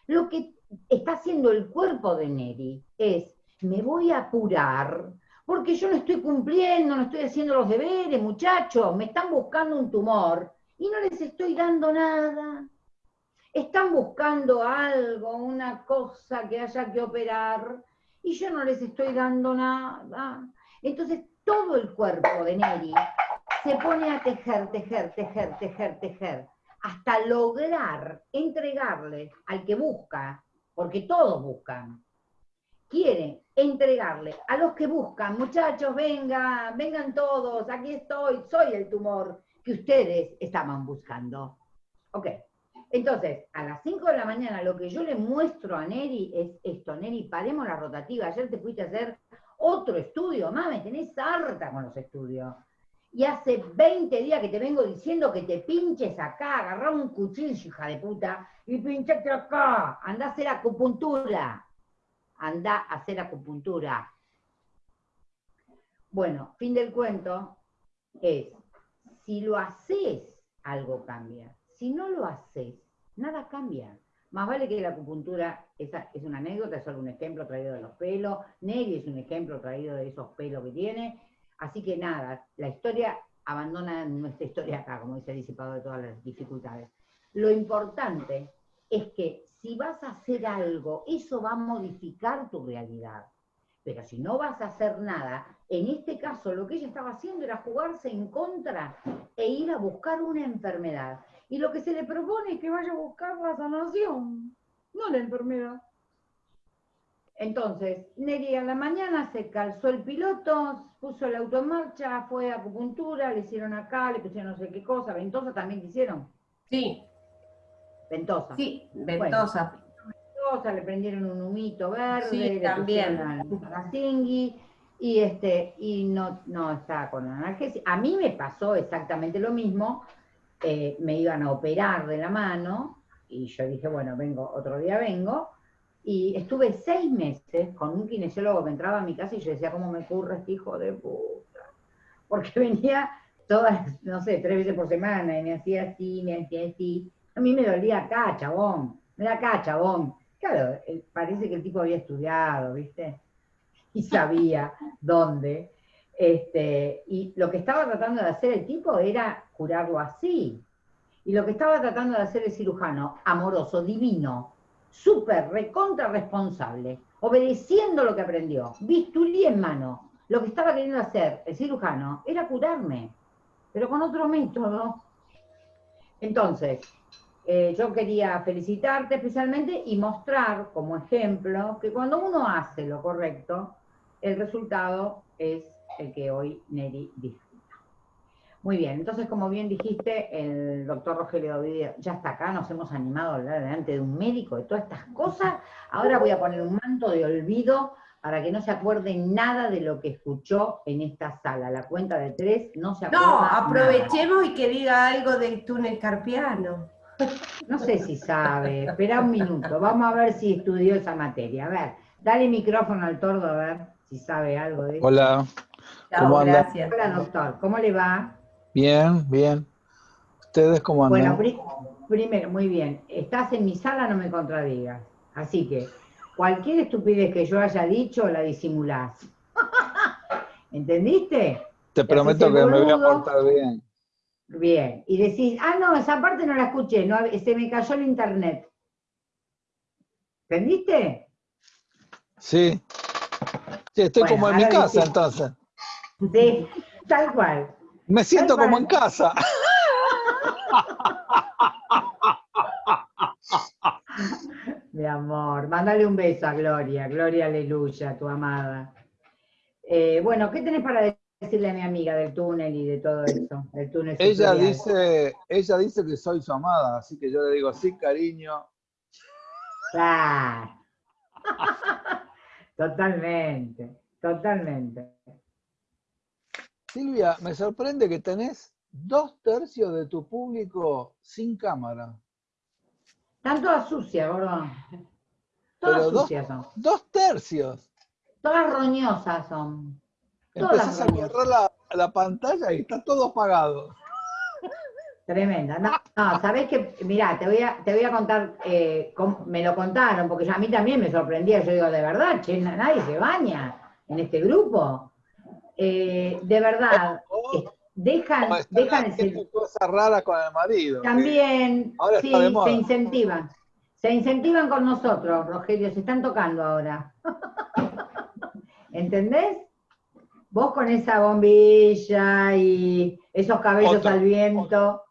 lo que está haciendo el cuerpo de Neri es, me voy a apurar, porque yo no estoy cumpliendo, no estoy haciendo los deberes, muchachos, me están buscando un tumor y no les estoy dando nada. Están buscando algo, una cosa que haya que operar, y yo no les estoy dando nada. Entonces todo el cuerpo de Neri se pone a tejer, tejer, tejer, tejer, tejer, hasta lograr entregarle al que busca, porque todos buscan, quiere entregarle a los que buscan, muchachos, vengan, vengan todos, aquí estoy, soy el tumor que ustedes estaban buscando. Ok. Entonces, a las 5 de la mañana lo que yo le muestro a Neri es esto, Neri, paremos la rotativa, ayer te fuiste a hacer otro estudio, mami, tenés harta con los estudios. Y hace 20 días que te vengo diciendo que te pinches acá, agarrá un cuchillo, hija de puta, y pinchate acá, anda a hacer acupuntura. Anda a hacer acupuntura. Bueno, fin del cuento es, si lo haces, algo cambia. Si no lo haces, nada cambia. Más vale que la acupuntura esa es una anécdota, es solo un ejemplo traído de los pelos, Neri es un ejemplo traído de esos pelos que tiene, así que nada, la historia abandona nuestra historia acá, como dice disipado de todas las dificultades. Lo importante es que si vas a hacer algo, eso va a modificar tu realidad. Pero si no vas a hacer nada, en este caso lo que ella estaba haciendo era jugarse en contra e ir a buscar una enfermedad. Y lo que se le propone es que vaya a buscar la sanación, no la enfermedad. Entonces, Neri a la mañana se calzó el piloto, puso el auto en marcha, fue a acupuntura, le hicieron acá, le pusieron no sé qué cosa, ventosa también le hicieron. Sí. Ventosa. Sí, ventosa. ventosa, le prendieron un humito verde, sí, le también. la zingui, y este, y no, no está con analgesia. A mí me pasó exactamente lo mismo, eh, me iban a operar de la mano, y yo dije, bueno, vengo, otro día vengo, y estuve seis meses con un kinesiólogo que entraba a mi casa y yo decía, ¿cómo me ocurre este hijo de puta? Porque venía todas, no sé, tres veces por semana, y me hacía así, me hacía así. A mí me dolía acá, chabón, me da acá, chabón. Claro, eh, parece que el tipo había estudiado, ¿viste? Y sabía dónde. Este, y lo que estaba tratando de hacer el tipo era curarlo así. Y lo que estaba tratando de hacer el cirujano, amoroso, divino, súper, recontra responsable, obedeciendo lo que aprendió, bisturí en mano, lo que estaba queriendo hacer el cirujano era curarme, pero con otro método. Entonces, eh, yo quería felicitarte especialmente y mostrar como ejemplo que cuando uno hace lo correcto, el resultado es el que hoy Neri disfruta. Muy bien, entonces como bien dijiste, el doctor Rogelio Ovidio ya está acá, nos hemos animado a hablar delante de un médico de todas estas cosas. Ahora voy a poner un manto de olvido para que no se acuerde nada de lo que escuchó en esta sala. La cuenta de tres no se acuerda No, aprovechemos y que diga algo del túnel carpiano. No sé si sabe, espera un minuto, vamos a ver si estudió esa materia. A ver, dale micrófono al tordo a ver si sabe algo de eso. Hola. ¿Cómo anda? gracias. Hola doctor, ¿cómo le va? Bien, bien. ¿Ustedes cómo andan? Bueno, pri- primero, muy bien. Estás en mi sala, no me contradigas. Así que cualquier estupidez que yo haya dicho, la disimulás. ¿Entendiste? Te prometo que me voy a portar bien. Bien. Y decís, ah, no, esa parte no la escuché, no, se me cayó el internet. ¿Entendiste? Sí. Sí, estoy Bueno, como en mi casa entonces. Sí, tal cual. Me siento como en casa. Mi amor, mándale un beso a Gloria, Gloria Aleluya, tu amada. Eh, bueno, ¿qué tenés para decirle a mi amiga del túnel y de todo eso? Del túnel Ella dice, ella dice que soy su amada, así que yo le digo, sí, cariño. Claro. totalmente, totalmente. Silvia, me sorprende que tenés dos tercios de tu público sin cámara. Están todas sucias, gordo. Todas sucias son. Dos tercios. Todas roñosas son. Empezás a borrar la, la, pantalla y está todo apagado. Tremenda. No, no sabés que, mirá, te voy a, te voy a contar, eh, me lo contaron, porque a mí también me sorprendía. Yo digo, de verdad, che, nadie se baña en este grupo. Eh, de verdad, oh, dejan, dejan ese... cosas raras con el marido. También, sí, se incentivan. Se incentivan con nosotros, Rogelio, se están tocando ahora. ¿Entendés? Vos con esa bombilla y esos cabellos al viento.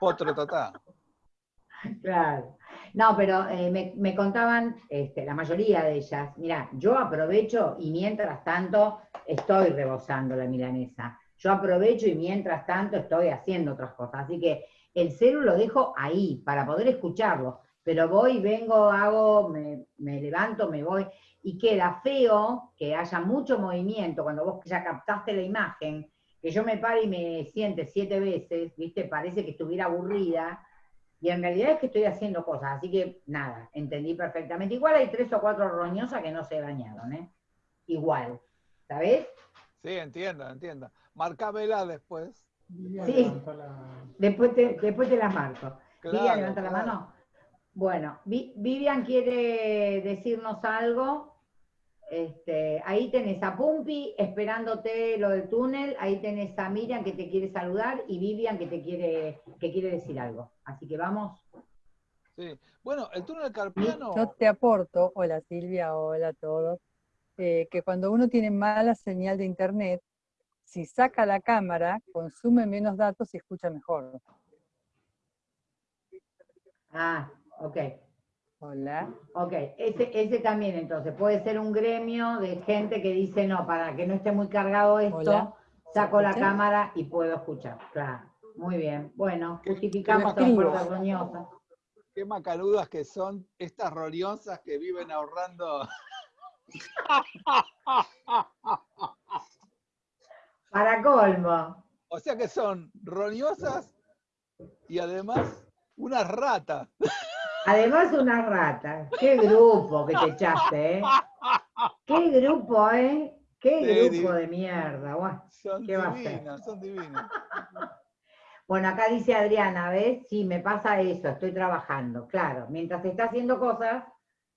Otro total. Claro. No, pero eh, me, contaban, este, la mayoría de ellas, mira, yo aprovecho y mientras tanto estoy rebosando la milanesa. Yo aprovecho y mientras tanto estoy haciendo otras cosas. Así que el celu lo dejo ahí para poder escucharlo. Pero voy, vengo, hago, me, me levanto, me voy. Y queda feo que haya mucho movimiento cuando vos ya captaste la imagen, que yo me pare y me siente siete veces, ¿viste? Parece que estuviera aburrida y en realidad es que estoy haciendo cosas, así que nada, entendí perfectamente. Igual hay tres o cuatro roñosas que no se bañaron, ¿eh? Igual, ¿sabes? Sí, entiendo, entiendo. Marcámela después. Sí, después, te, después te la marco. Vivian, levanta la mano. Bueno, Vivian quiere decirnos algo. Este, ahí tenés a Pumpi esperándote lo del túnel, ahí tenés a Miriam que te quiere saludar y Vivian que te quiere, que quiere decir algo. Así que vamos. Sí. Bueno, el túnel carpiano. Yo te aporto, hola Silvia, hola a todos, eh, que cuando uno tiene mala señal de internet, si saca la cámara, consume menos datos y escucha mejor. Ah, ok. Hola. Ok, ese, ese también entonces, puede ser un gremio de gente que dice, no, para que no esté muy cargado esto, saco la cámara y puedo escuchar. Claro, muy bien. Bueno, justificamos a Puerto Roñosa. Qué macanudas que son estas roñosas que viven ahorrando. Para colmo. O sea que son roñosas y además unas ratas. Además una rata. Qué grupo que te echaste, ¿eh? Qué grupo, ¿eh? Qué grupo de mierda. son divinos, son divinos. Bueno, acá dice Adriana, ¿ves? Sí, me pasa eso, estoy trabajando. Claro, mientras se está haciendo cosas,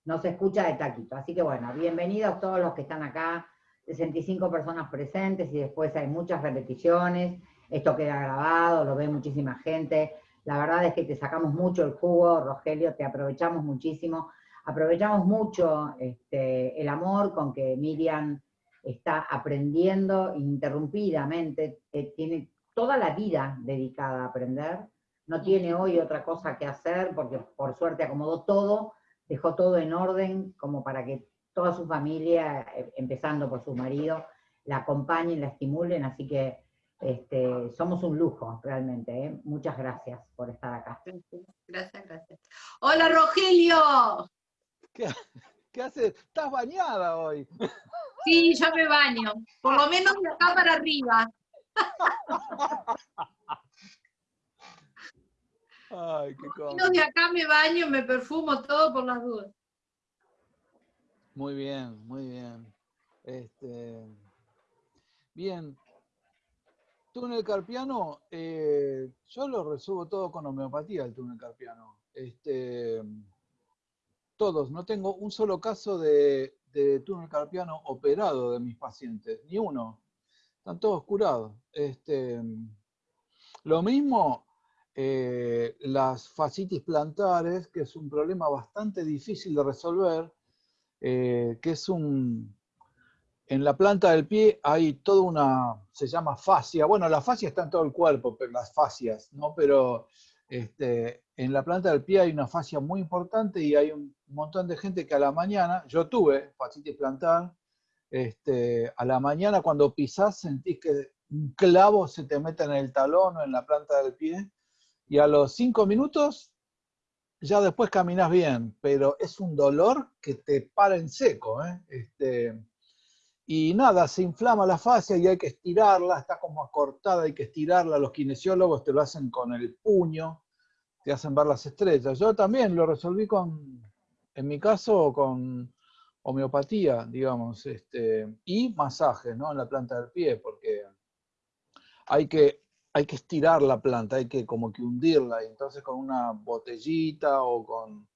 no se escucha de taquito. Así que bueno, bienvenidos todos los que están acá, 65 personas presentes y después hay muchas repeticiones. Esto queda grabado, lo ve muchísima gente. La verdad es que te sacamos mucho el jugo, Rogelio, te aprovechamos muchísimo. Aprovechamos mucho este, el amor con que Miriam está aprendiendo ininterrumpidamente, eh, tiene toda la vida dedicada a aprender, no tiene hoy otra cosa que hacer porque por suerte acomodó todo, dejó todo en orden como para que toda su familia, eh, empezando por su marido, la acompañen, la estimulen, así que este, somos un lujo, realmente. ¿eh? Muchas gracias por estar acá. Gracias, gracias. Hola, Rogelio. ¿Qué, qué haces? Estás bañada hoy. Sí, yo me baño. Por lo menos de acá para arriba. Ay, qué Por lo menos de acá me baño, me perfumo todo por las dudas. Muy bien, muy bien. Este, bien, túnel carpiano, eh, yo lo resuelvo todo con homeopatía, el túnel carpiano. Este, todos, no tengo un solo caso de, túnel carpiano operado de mis pacientes, ni uno. Están todos curados. Este, lo mismo eh, las fascitis plantares, que es un problema bastante difícil de resolver, eh, que es un, en la planta del pie hay toda una, se llama fascia, bueno, la fascia está en todo el cuerpo, pero las fascias, ¿no? Pero este, en la planta del pie hay una fascia muy importante y hay un montón de gente que a la mañana, yo tuve fascitis plantar, este, a la mañana cuando pisás sentís que un clavo se te mete en el talón o en la planta del pie, y a los cinco minutos ya después caminas bien, pero es un dolor que te para en seco. ¿eh? Este, y nada, se inflama la fascia y hay que estirarla, está como acortada, hay que estirarla. Los kinesiólogos te lo hacen con el puño, te hacen ver las estrellas. Yo también lo resolví con, en mi caso, con homeopatía, digamos, este, y masajes, ¿no? En la planta del pie, porque hay que, hay que estirar la planta, hay que como que hundirla, y entonces con una botellita o con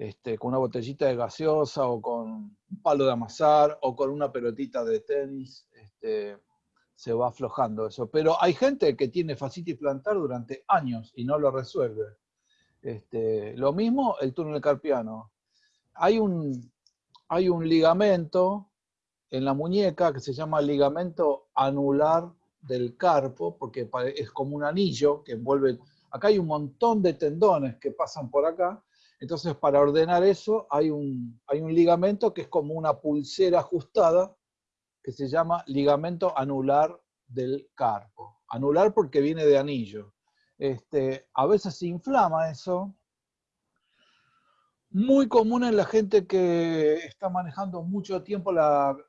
este, con una botellita de gaseosa o con un palo de amasar o con una pelotita de tenis, este, se va aflojando eso. Pero hay gente que tiene fascitis plantar durante años y no lo resuelve. Este, lo mismo el túnel carpiano. Hay un, hay un ligamento en la muñeca que se llama ligamento anular del carpo, porque es como un anillo que envuelve... Acá hay un montón de tendones que pasan por acá, entonces, para ordenar eso, hay un, hay un ligamento que es como una pulsera ajustada, que se llama ligamento anular del carpo. Anular porque viene de anillo. Este, a veces se inflama eso. Muy común en la gente que está manejando mucho tiempo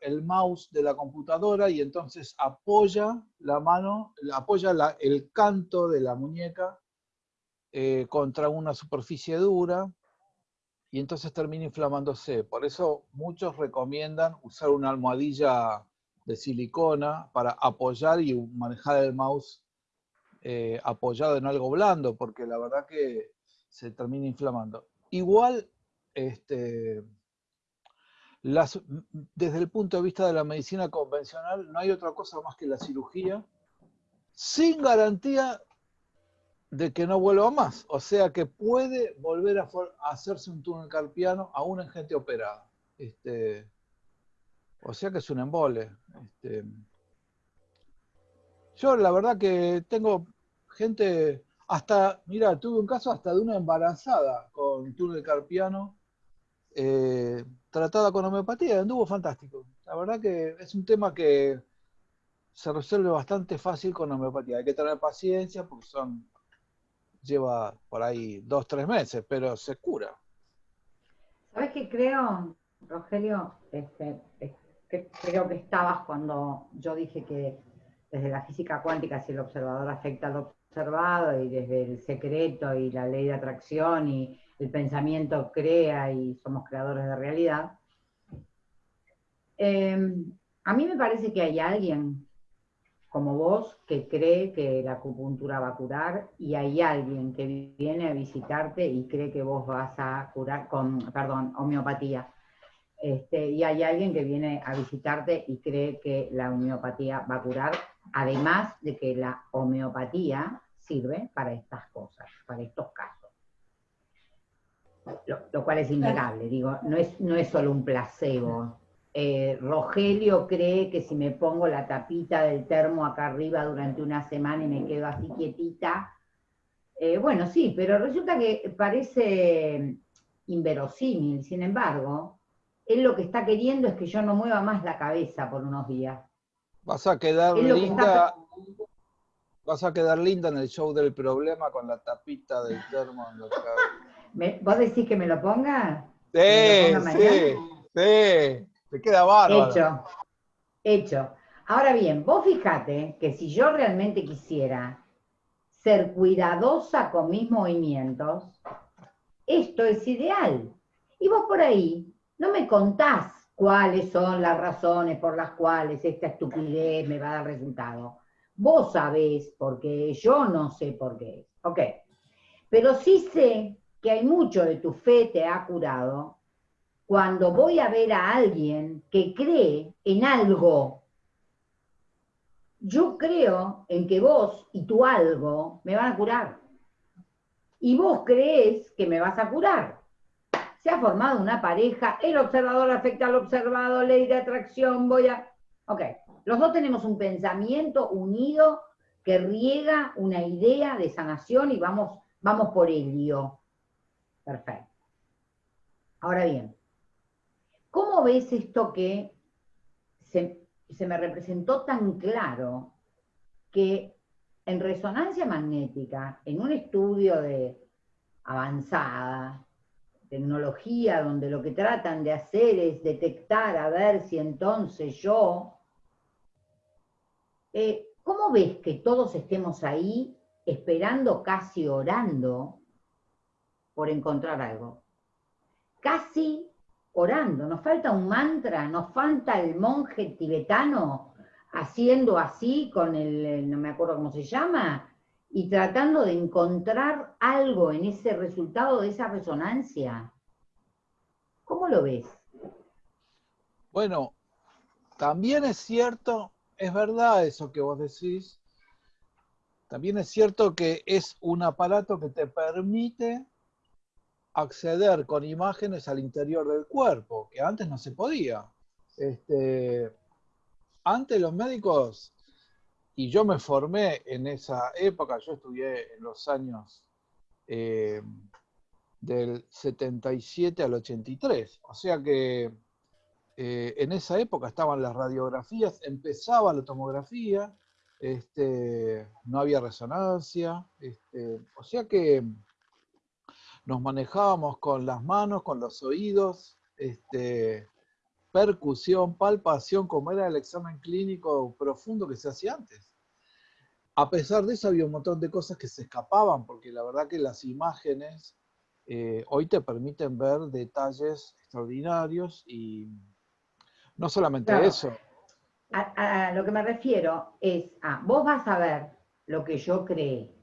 el mouse de la computadora y entonces apoya la mano, apoya el canto de la muñeca eh, contra una superficie dura y entonces termina inflamándose. Por eso muchos recomiendan usar una almohadilla de silicona para apoyar y manejar el mouse eh, apoyado en algo blando, porque la verdad que se termina inflamando. Igual, este, desde el punto de vista de la medicina convencional, no hay otra cosa más que la cirugía, sin garantía de que no vuelva más. O sea que puede volver a, hacerse un túnel carpiano aún en gente operada. Este, o sea que es un embole. Este, yo la verdad que tengo gente, hasta, mira, tuve un caso hasta de una embarazada con túnel carpiano, eh, tratada con homeopatía, anduvo fantástico. La verdad que es un tema que se resuelve bastante fácil con homeopatía. Hay que tener paciencia porque son lleva por ahí dos, tres meses, pero se cura. ¿Sabes qué creo, Rogelio? Este, creo que estabas cuando yo dije que desde la física cuántica, si el observador afecta al observado, y desde el secreto y la ley de atracción y el pensamiento crea y somos creadores de realidad. Em, a mí me parece que hay alguien como vos que cree que la acupuntura va a curar y hay alguien que viene a visitarte y cree que vos vas a curar con, perdón, homeopatía. Este, y hay alguien que viene a visitarte y cree que la homeopatía va a curar, además de que la homeopatía sirve para estas cosas, para estos casos. Lo, lo cual es innegable, digo, no es, no es solo un placebo, eh, Rogelio cree que si me pongo la tapita del termo acá arriba durante una semana y me quedo así quietita, eh, bueno, sí, pero resulta que parece inverosímil, sin embargo, él lo que está queriendo es que yo no mueva más la cabeza por unos días. Vas a quedar linda, vas a quedar linda en el show del problema con la tapita del termo. ¿Vos decís que me lo ponga? Sí, sí, sí. Te queda bárbaro. Hecho, hecho. Ahora bien, vos fíjate que si yo realmente quisiera ser cuidadosa con mis movimientos, esto es ideal. Y vos por ahí no me contás cuáles son las razones por las cuales esta estupidez me va a dar resultado. Vos sabés por qué, yo no sé por qué. Ok. Pero sí sé que hay mucho de tu fe te ha curado cuando voy a ver a alguien que cree en algo, yo creo en que vos y tu algo me van a curar. Y vos crees que me vas a curar. Se ha formado una pareja, el observador afecta al observado, ley de atracción, voy a... Ok, los dos tenemos un pensamiento unido que riega una idea de sanación y vamos, vamos por ello. Perfecto. Ahora bien, ¿Cómo ves esto que se, me representó tan claro que en resonancia magnética, en un estudio de avanzada, tecnología donde lo que tratan de hacer es detectar a ver si entonces yo... Eh, ¿Cómo ves que todos estemos ahí esperando, casi orando, por encontrar algo? Casi orando. Nos falta un mantra, nos falta el monje tibetano haciendo así con el, no me acuerdo cómo se llama, y tratando de encontrar algo en ese resultado de esa resonancia. ¿Cómo lo ves? Bueno, también es cierto, es verdad eso que vos decís, también es cierto que es un aparato que te permite acceder con imágenes al interior del cuerpo, que antes no se podía. Este, antes los médicos y yo me formé en esa época, yo estudié en los años eh, del 77 al 83, o sea que eh, en esa época estaban las radiografías, empezaba la tomografía, este, no había resonancia, este, o sea que nos manejábamos con las manos, con los oídos, este, percusión, palpación, como era el examen clínico profundo que se hacía antes. A pesar de eso había un montón de cosas que se escapaban, porque la verdad que las imágenes eh, hoy te permiten ver detalles extraordinarios y no solamente eso. A, lo que me refiero es, a, vos vas a ver lo que yo creé.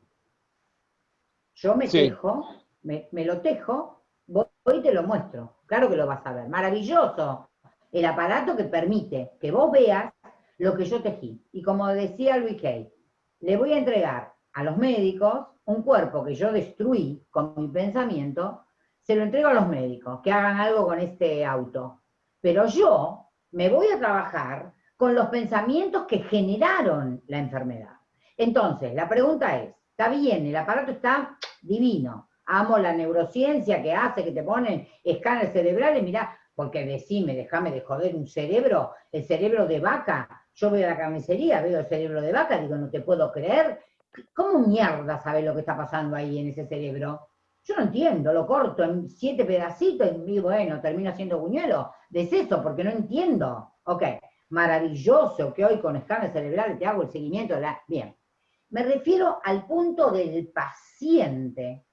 Yo me tejo, me, lo tejo, hoy te lo muestro. Claro que lo vas a ver. Maravilloso el aparato que permite que vos veas lo que yo tejí. Y como decía Luis Kay, le voy a entregar a los médicos un cuerpo que yo destruí con mi pensamiento, se lo entrego a los médicos, que hagan algo con este auto. Pero yo me voy a trabajar con los pensamientos que generaron la enfermedad. Entonces, la pregunta es, está bien, el aparato está divino, amo la neurociencia que hace, que te ponen escáneres cerebrales, mirá, porque decime, déjame de joder un cerebro, el cerebro de vaca, yo veo la carnicería, veo el cerebro de vaca, digo, no te puedo creer, ¿cómo mierda sabes lo que está pasando ahí en ese cerebro? Yo no entiendo, lo corto en siete pedacitos y bueno, termino siendo buñuelo. De eso, porque no entiendo. Ok, maravilloso que hoy con escáner cerebral te hago el seguimiento de la... Bien, me refiero al punto del paciente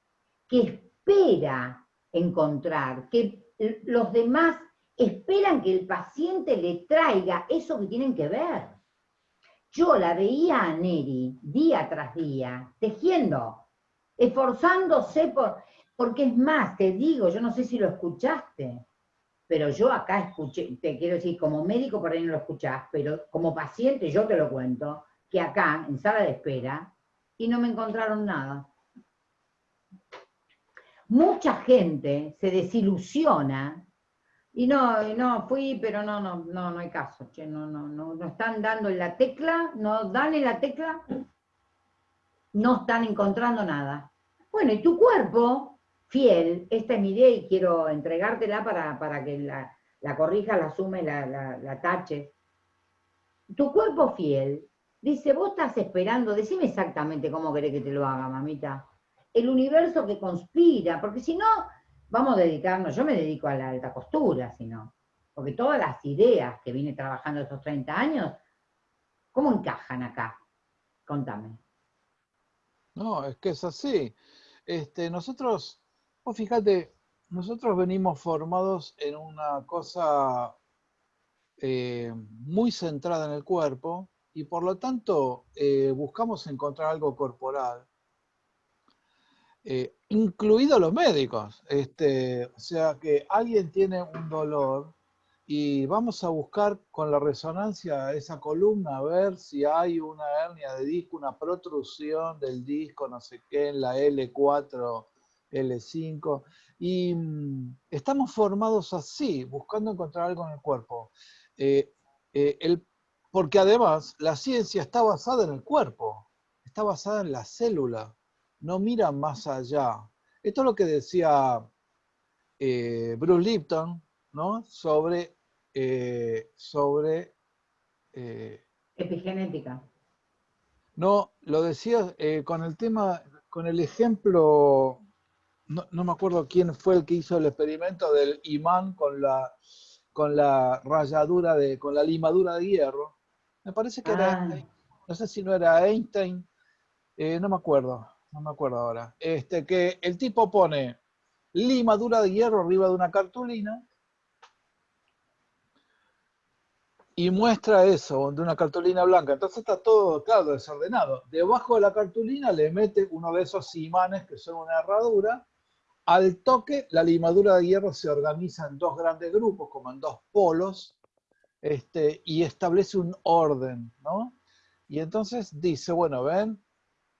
espera encontrar, que los demás esperan que el paciente le traiga eso que tienen que ver. Yo la veía a Neri día tras día, tejiendo, esforzándose por, porque es más, te digo, yo no sé si lo escuchaste, pero yo acá escuché, te quiero decir, como médico por ahí no lo escuchás, pero como paciente yo te lo cuento, que acá, en sala de espera, y no me encontraron nada. Mucha gente se desilusiona y no, no, fui, pero no, no, no, no hay caso, no, no, no, no están dando en la tecla, no dan en la tecla, no están encontrando nada. Bueno, y tu cuerpo, fiel, esta es mi idea y quiero entregártela para, para que la, la corrija, la sume, la, la, la tache. Tu cuerpo fiel dice, vos estás esperando, decime exactamente cómo querés que te lo haga, mamita el universo que conspira, porque si no, vamos a dedicarnos, yo me dedico a la alta costura, si no, porque todas las ideas que vine trabajando estos 30 años, ¿cómo encajan acá? Contame. No, es que es así. Este, nosotros, vos fíjate, nosotros venimos formados en una cosa eh, muy centrada en el cuerpo y por lo tanto eh, buscamos encontrar algo corporal eh, incluidos los médicos. Este, o sea que alguien tiene un dolor y vamos a buscar con la resonancia esa columna a ver si hay una hernia de disco, una protrusión del disco, no sé qué, en la L4, L5. Y mm, estamos formados así, buscando encontrar algo en el cuerpo. Eh, eh, porque además la ciencia está basada en el cuerpo, está basada en la célula no mira más allá. Esto es lo que decía eh, Bruce Lipton, ¿no? Sobre, eh, sobre eh, epigenética. No, lo decía con el tema, con el ejemplo no, me acuerdo quién fue el que hizo el experimento del imán con la, con la rayadura de, con la limadura de hierro. Me parece que era, ah. no sé si no era Einstein, no me acuerdo, no me acuerdo ahora. Este, que el tipo pone limadura de hierro arriba de una cartulina y muestra eso de una cartulina blanca. Entonces está todo, claro, desordenado. Debajo de la cartulina le mete uno de esos imanes que son una herradura. Al toque, la limadura de hierro se organiza en dos grandes grupos, como en dos polos, este, y establece un orden, ¿no? Y entonces dice, bueno, ven,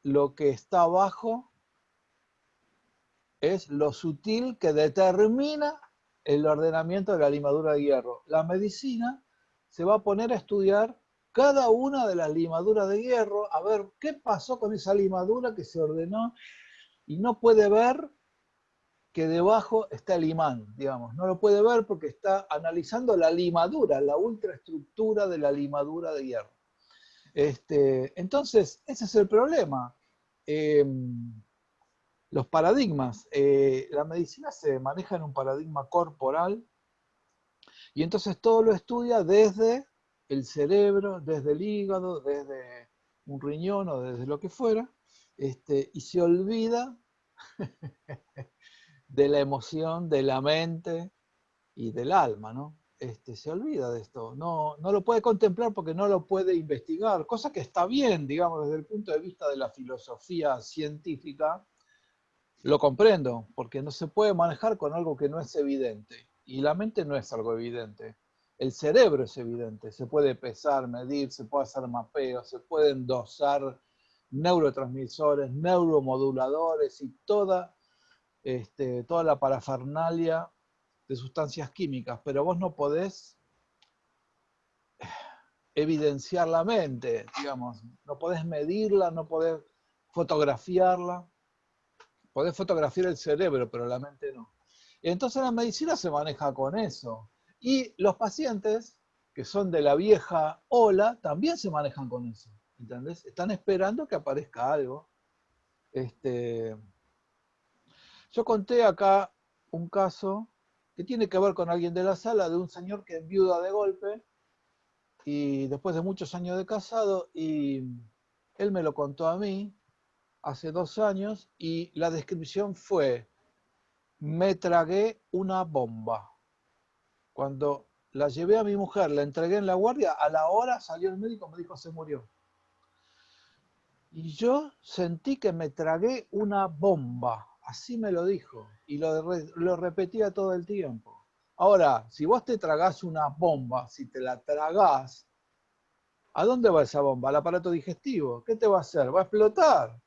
lo que está abajo es lo sutil que determina el ordenamiento de la limadura de hierro. La medicina se va a poner a estudiar cada una de las limaduras de hierro, a ver qué pasó con esa limadura que se ordenó y no puede ver que debajo está el imán, digamos. No lo puede ver porque está analizando la limadura, la ultraestructura de la limadura de hierro. Este, entonces, ese es el problema. Em, los paradigmas. Eh, la medicina se maneja en un paradigma corporal y entonces todo lo estudia desde el cerebro, desde el hígado, desde un riñón o desde lo que fuera, este, y se olvida de la emoción, de la mente y del alma, ¿no? Este, se olvida de esto, no, no lo puede contemplar porque no lo puede investigar, cosa que está bien, digamos, desde el punto de vista de la filosofía científica, lo comprendo, porque no se puede manejar con algo que no es evidente. Y la mente no es algo evidente. El cerebro es evidente, se puede pesar, medir, se puede hacer mapeo, se pueden dosar neurotransmisores, neuromoduladores y toda, este, toda la parafernalia de sustancias químicas, pero vos no podés evidenciar la mente, digamos, no podés medirla, no podés fotografiarla, podés fotografiar el cerebro, pero la mente no. Entonces la medicina se maneja con eso. Y los pacientes, que son de la vieja ola, también se manejan con eso. ¿Entendés? Están esperando que aparezca algo. Este, yo conté acá un caso que tiene que ver con alguien de la sala, de un señor que enviuda de golpe, y después de muchos años de casado, y él me lo contó a mí hace dos años, y la descripción fue, me tragué una bomba. Cuando la llevé a mi mujer, la entregué en la guardia, a la hora salió el médico, me dijo se murió. Y yo sentí que me tragué una bomba, así me lo dijo, y lo, lo repetía todo el tiempo. Ahora, si vos te tragás una bomba, si te la tragás, ¿a dónde va esa bomba? Al aparato digestivo. ¿Qué te va a hacer? Va a explotar.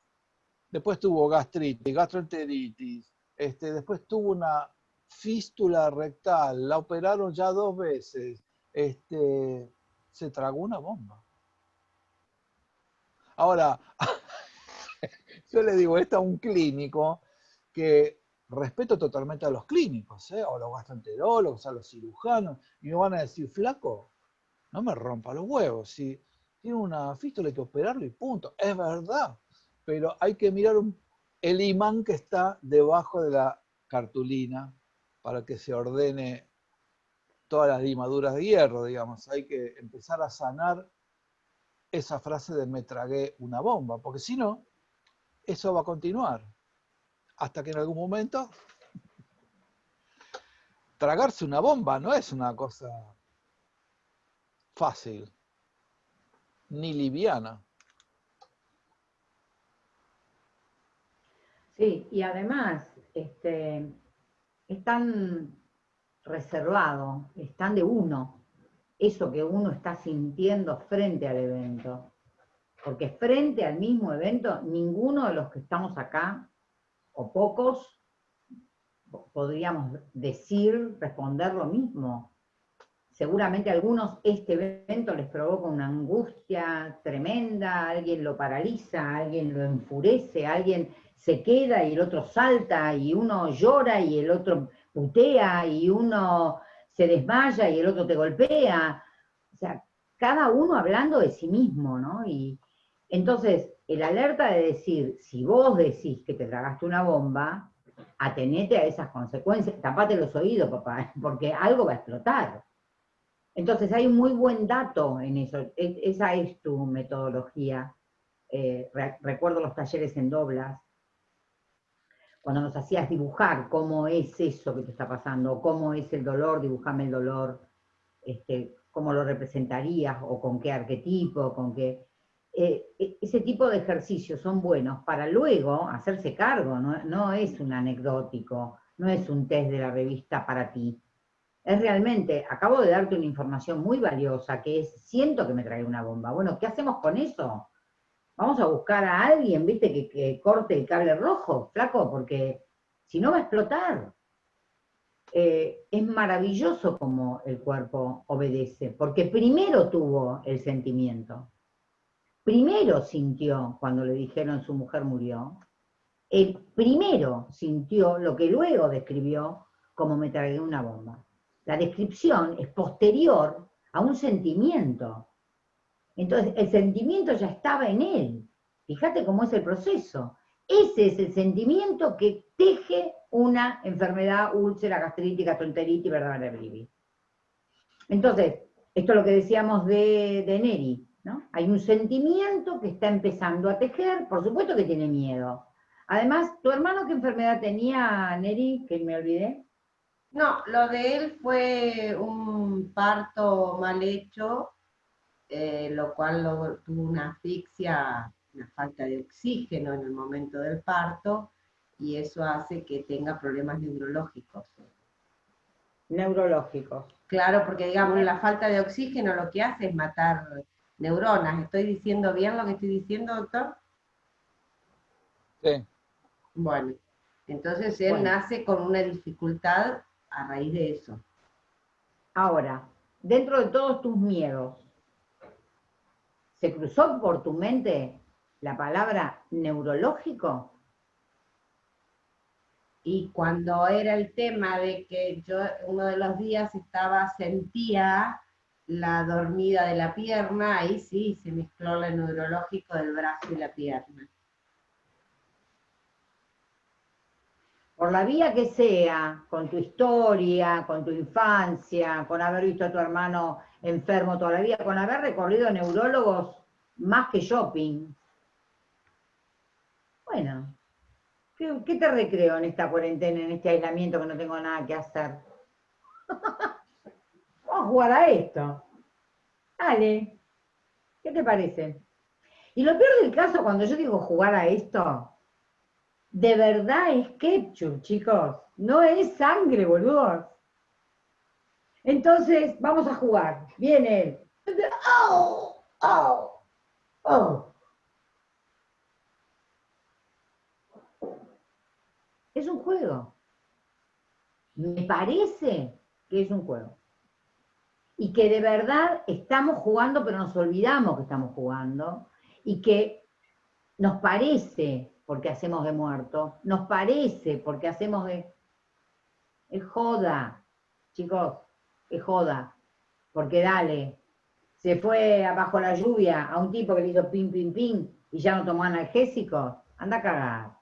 Después tuvo gastritis, gastroenteritis, este, después tuvo una fístula rectal, la operaron ya dos veces, este, se tragó una bomba. Ahora, yo le digo esto a un clínico que respeto totalmente a los clínicos, ¿eh? a los gastroenterólogos, a los cirujanos, y me van a decir, flaco, no me rompa los huevos, si tiene una fístula hay que operarlo y punto. Es verdad, pero hay que mirar el imán que está debajo de la cartulina para que se ordene todas las limaduras de hierro, digamos. Hay que empezar a sanar esa frase de me tragué una bomba, porque si no, eso va a continuar. Hasta que en algún momento tragarse una bomba no es una cosa fácil, ni liviana. Sí, y además este, es tan reservado, es tan de uno, eso que uno está sintiendo frente al evento. Porque frente al mismo evento, ninguno de los que estamos acá, o pocos, podríamos decir, responder lo mismo. Seguramente a algunos este evento les provoca una angustia tremenda, alguien lo paraliza, alguien lo enfurece, alguien se queda y el otro salta y uno llora y el otro putea y uno se desmaya y el otro te golpea. O sea, cada uno hablando de sí mismo, ¿no? Y entonces, el alerta de decir, si vos decís que te tragaste una bomba, atenete a esas consecuencias, tapate los oídos, papá, porque algo va a explotar. Entonces hay un muy buen dato en eso, esa es tu metodología. Eh, recuerdo los talleres en doblas, cuando nos hacías dibujar cómo es eso que te está pasando, cómo es el dolor, dibujame el dolor, este, cómo lo representarías, o con qué arquetipo, con qué... Eh, e, ese tipo de ejercicios son buenos para luego hacerse cargo, no, es un anecdótico, no es un test de la revista para ti, es realmente, acabo de darte una información muy valiosa, que es, siento que me trae una bomba. Bueno, ¿qué hacemos con eso? Vamos a buscar a alguien, viste, que, corte el cable rojo, flaco, porque si no va a explotar. Eh, es maravilloso como el cuerpo obedece, porque primero tuvo el sentimiento, primero sintió cuando le dijeron su mujer murió, el primero sintió lo que luego describió como me tragué una bomba. La descripción es posterior a un sentimiento. Entonces, el sentimiento ya estaba en él. Fíjate cómo es el proceso. Ese es el sentimiento que teje una enfermedad, úlcera, gastritis, gastroenteritis, verdad, Entonces, esto es lo que decíamos de, de Neri, ¿no? Hay un sentimiento que está empezando a tejer, por supuesto que tiene miedo. Además, ¿tu hermano qué enfermedad tenía, Neri, que me olvidé? No, lo de él fue un parto mal hecho, eh, lo cual tuvo una asfixia, una falta de oxígeno en el momento del parto, y eso hace que tenga problemas neurológicos. Neurológicos. Claro, porque digamos, la falta de oxígeno lo que hace es matar neuronas. ¿Estoy diciendo bien lo que estoy diciendo, doctor? Sí. Bueno, entonces él nace con una dificultad a raíz de eso. Ahora, dentro de todos tus miedos, ¿se cruzó por tu mente la palabra neurológico? Y cuando era el tema de que yo uno de los días estaba, sentía la dormida de la pierna, ahí sí se mezcló el neurológico del brazo y la pierna. por la vía que sea, con tu historia, con tu infancia, con haber visto a tu hermano enfermo toda la vida, con haber recorrido neurólogos más que shopping. Bueno, ¿qué, te recreo en esta cuarentena, en este aislamiento que no tengo nada que hacer? Vamos a jugar a esto. Dale, ¿qué te parece? Y lo peor del caso, cuando yo digo jugar a esto, de verdad es ketchup, chicos. No es sangre, boludos. Entonces, vamos a jugar. Viene ¡Oh! ¡Oh! ¡Oh! Es un juego. Me parece que es un juego. Y que de verdad estamos jugando, pero nos olvidamos que estamos jugando. Y que nos parece porque hacemos de muerto, nos parece porque hacemos de... Es joda, chicos, es joda, porque dale, se fue abajo la lluvia a un tipo que le hizo pim, pim, pim, y ya no tomó analgésicos, anda a cagar.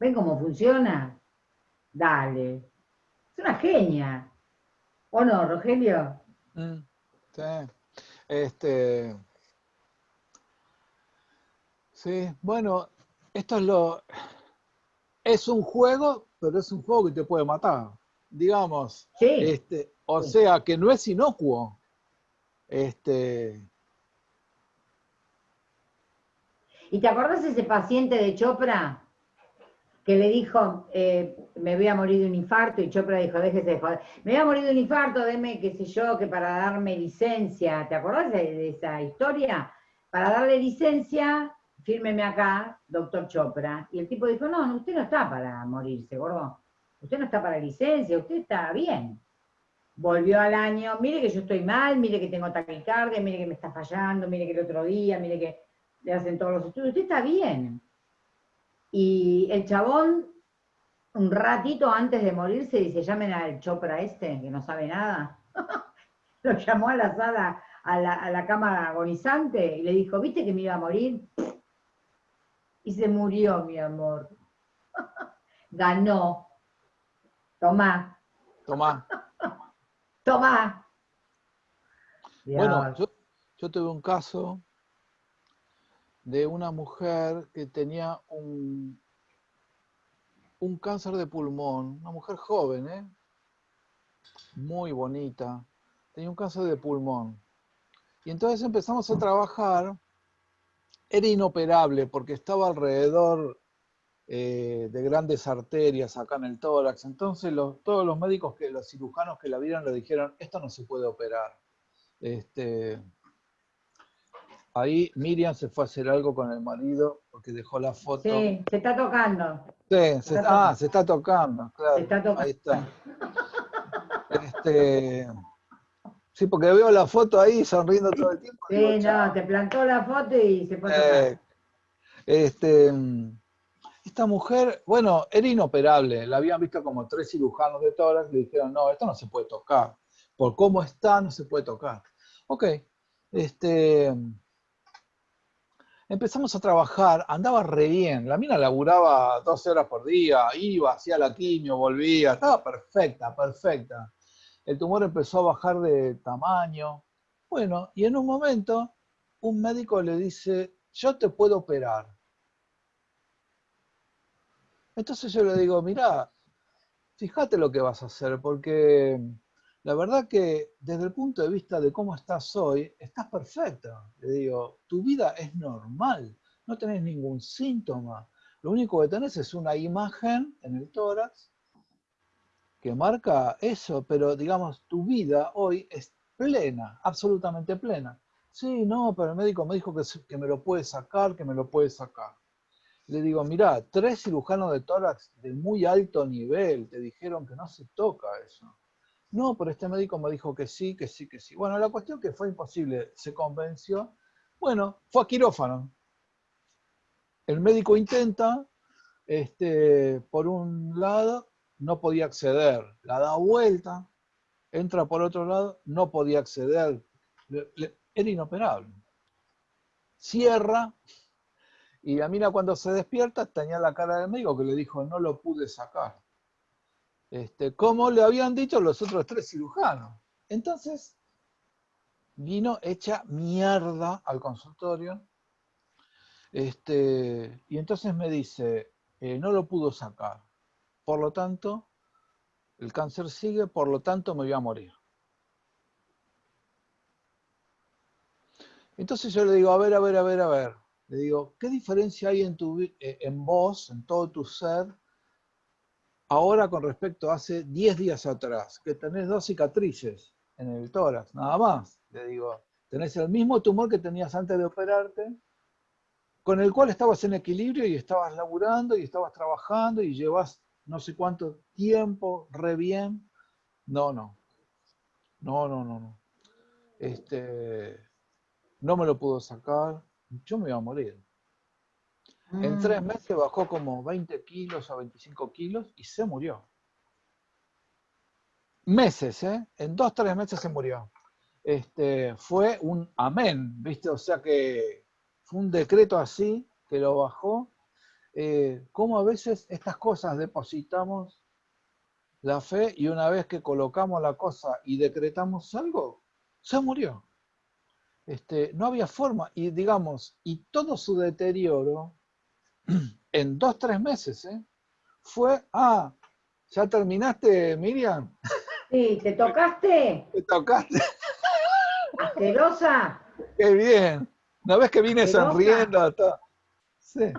¿Ven cómo funciona? Dale. Es una genia. ¿O no, Rogelio? Mm, sí. Este, Sí, bueno, esto es lo... Es un juego, pero es un juego que te puede matar, digamos. Sí. Este, o sea, que no es inocuo. Este... ¿Y te acuerdas ese paciente de Chopra que le dijo, eh, me voy a morir de un infarto, y Chopra dijo, déjese de joder, me voy a morir de un infarto, deme, qué sé yo, que para darme licencia, ¿te acordás de esa historia? Para darle licencia, fírmeme acá, doctor Chopra. Y el tipo dijo, no, usted no está para morirse, gordo. Usted no está para licencia, usted está bien. Volvió al año, mire que yo estoy mal, mire que tengo taquicardia, mire que me está fallando, mire que el otro día, mire que le hacen todos los estudios, usted está bien. Y el chabón, un ratito antes de morirse, dice, llamen al Chopra este, que no sabe nada. Lo llamó a la sala, a la, a la cama agonizante, y le dijo, ¿viste que me iba a morir? y se murió, mi amor. ganó. Tomá. Tomá. Tomá. Bueno, yo, yo tuve un caso de una mujer que tenía un, un cáncer de pulmón, una mujer joven, ¿eh? muy bonita, tenía un cáncer de pulmón. Y entonces empezamos a trabajar, era inoperable porque estaba alrededor eh, de grandes arterias acá en el tórax. Entonces todos los médicos, que los cirujanos que la vieron le dijeron, esto no se puede operar. Este, ahí Miriam se fue a hacer algo con el marido porque dejó la foto. Sí, se está tocando. Sí, se, ah, se está tocando, claro. Se está tocando. Ahí está. Este, sí, porque veo la foto ahí sonriendo todo el tiempo. Sí, no, te plantó la foto y se fue a tocar. Eh, este, esta mujer, bueno, era inoperable, la habían visto como tres cirujanos de tórax, le dijeron, no, esto no se puede tocar, por cómo está, no se puede tocar. Ok, este, empezamos a trabajar, andaba re bien, la mina laburaba 12 horas por día, iba, hacía la quimio, volvía, estaba perfecta, perfecta. El tumor empezó a bajar de tamaño. Bueno, y en un momento un médico le dice, yo te puedo operar. Entonces yo le digo, mira, fíjate lo que vas a hacer, porque la verdad que desde el punto de vista de cómo estás hoy, estás perfecta. Le digo, tu vida es normal, no tenés ningún síntoma. Lo único que tenés es una imagen en el tórax que marca eso, pero digamos, tu vida hoy es plena, absolutamente plena. Sí, no, pero el médico me dijo que, que me lo puede sacar, que me lo puede sacar. Le digo, mira, tres cirujanos de tórax de muy alto nivel te dijeron que no se toca eso. No, pero este médico me dijo que sí, que sí, que sí. Bueno, la cuestión que fue imposible, se convenció. Bueno, fue a quirófano. El médico intenta, este, por un lado, no podía acceder. La da vuelta, entra por otro lado, no podía acceder. era inoperable. Cierra, y la mina cuando se despierta tenía la cara del médico que le dijo, no lo pude sacar este, como le habían dicho los otros tres cirujanos. Entonces, vino hecha mierda al consultorio, este, y entonces me dice, eh, no lo pudo sacar, por lo tanto, el cáncer sigue, por lo tanto me voy a morir. Entonces yo le digo, a ver, a ver, a ver, a ver. Le digo, ¿qué diferencia hay en, tu, eh, en vos, en todo tu ser, ahora con respecto a hace 10 días atrás, que tenés dos cicatrices en el tórax, nada más. Le digo, tenés el mismo tumor que tenías antes de operarte, con el cual estabas en equilibrio y estabas laburando y estabas trabajando y llevas no sé cuánto tiempo, re bien. No, no. No, no, no, no. Este, no me lo puedo sacar. Yo me iba a morir. En tres mm. meses bajó como 20 kilos o 25 kilos y se murió. Meses, ¿eh? En dos, tres meses se murió. Este, fue un amén, ¿viste? O sea que fue un decreto así que lo bajó. Eh, como a veces estas cosas depositamos la fe y una vez que colocamos la cosa y decretamos algo, se murió. Este, no había forma, y digamos, y todo su deterioro en dos, tres meses, ¿eh? Fue, ah, ¿ya terminaste, Miriam? Sí, ¿te tocaste? ¿Te tocaste? ¿Asquerosa? Qué bien. ¿No ves que viene sonriendo? Sí.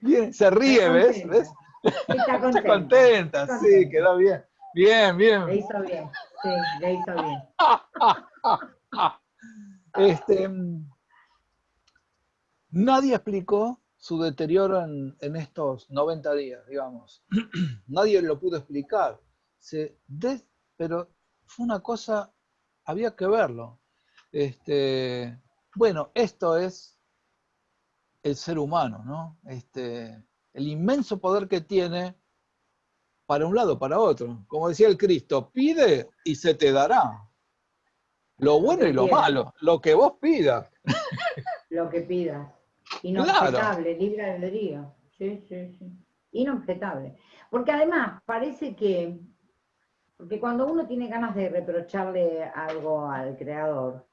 Bien, se ríe, ¿ves? ¿ves? Está contenta. Está contenta, sí, quedó bien. Bien, bien. Le hizo bien, sí, le hizo bien. este, nadie explicó su deterioro en, estos 90 días, digamos. Nadie lo pudo explicar. Se pero fue una cosa, había que verlo. Este, bueno, esto es el ser humano, ¿no? Este, el inmenso poder que tiene para un lado, para otro. Como decía el Cristo, pide y se te dará. Lo bueno y lo malo, lo que vos pidas. Lo que pidas. Inobjetable, claro. libre albedrío. Sí, sí, sí. inobjetable. Porque además parece que, porque cuando uno tiene ganas de reprocharle algo al creador,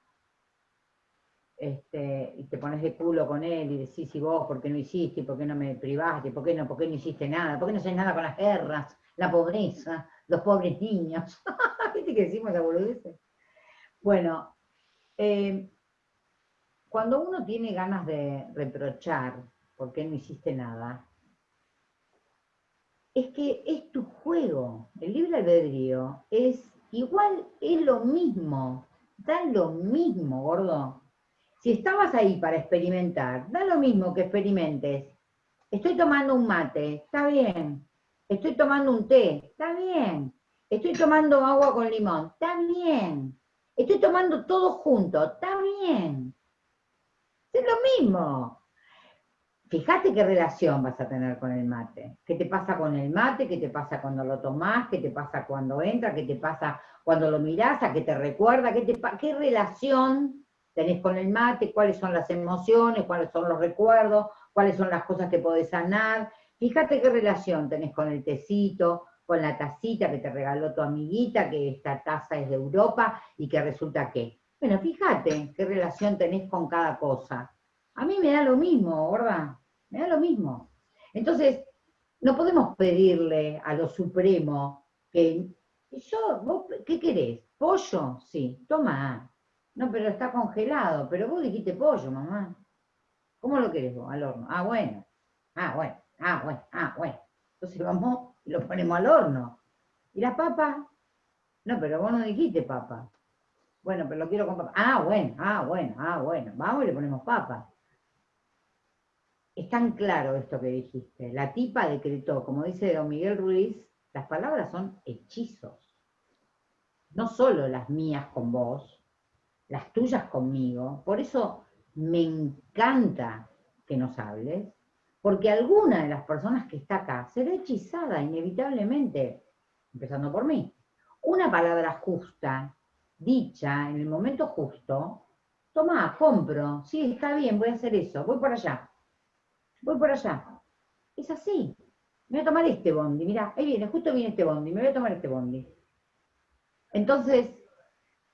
este, y te pones de culo con él y decís, y vos, ¿por qué no hiciste? ¿Por qué no me privaste? ¿Por qué no, por qué no hiciste nada? ¿Por qué no haces nada con las guerras, la pobreza, los pobres niños? ¿Viste que decimos la boludez? Bueno, eh, cuando uno tiene ganas de reprochar por qué no hiciste nada, es que es tu juego. El libre albedrío es igual, es lo mismo, da lo mismo, gordo. Si estabas ahí para experimentar, da lo mismo que experimentes. Estoy tomando un mate, está bien. Estoy tomando un té, está bien. Estoy tomando agua con limón, está bien. Estoy tomando todo junto, está bien. Es lo mismo. Fíjate qué relación vas a tener con el mate. ¿Qué te pasa con el mate? ¿Qué te pasa cuando lo tomás? ¿Qué te pasa cuando entra? ¿Qué te pasa cuando lo mirás? ¿A qué te recuerda? ¿Qué, qué relación tenés con el mate, cuáles son las emociones, cuáles son los recuerdos, cuáles son las cosas que podés sanar. Fíjate qué relación tenés con el tecito, con la tacita que te regaló tu amiguita, que esta taza es de Europa y que resulta que. Bueno, fíjate qué relación tenés con cada cosa. A mí me da lo mismo, ¿verdad? Me da lo mismo. Entonces, no podemos pedirle a lo supremo que yo, ¿qué querés? ¿Pollo? Sí, toma, no, pero está congelado. Pero vos dijiste pollo, mamá. ¿Cómo lo querés vos? Al horno. Ah, bueno. Ah, bueno. Ah, bueno. Ah, bueno. Entonces vamos y lo ponemos al horno. ¿Y la papa? No, pero vos no dijiste papa. Bueno, pero lo quiero con. Ah, bueno, ah, bueno, ah, bueno. Vamos y le ponemos papa. Es tan claro esto que dijiste. La tipa decretó, como dice don Miguel Ruiz, las palabras son hechizos. No solo las mías con vos, las tuyas conmigo. Por eso me encanta que nos hables, porque alguna de las personas que está acá será hechizada inevitablemente, empezando por mí. Una palabra justa, dicha en el momento justo, toma, compro, sí, está bien, voy a hacer eso, voy por allá, voy por allá. Es así. Me voy a tomar este bondi, mira, ahí viene, justo viene este bondi, me voy a tomar este bondi. Entonces,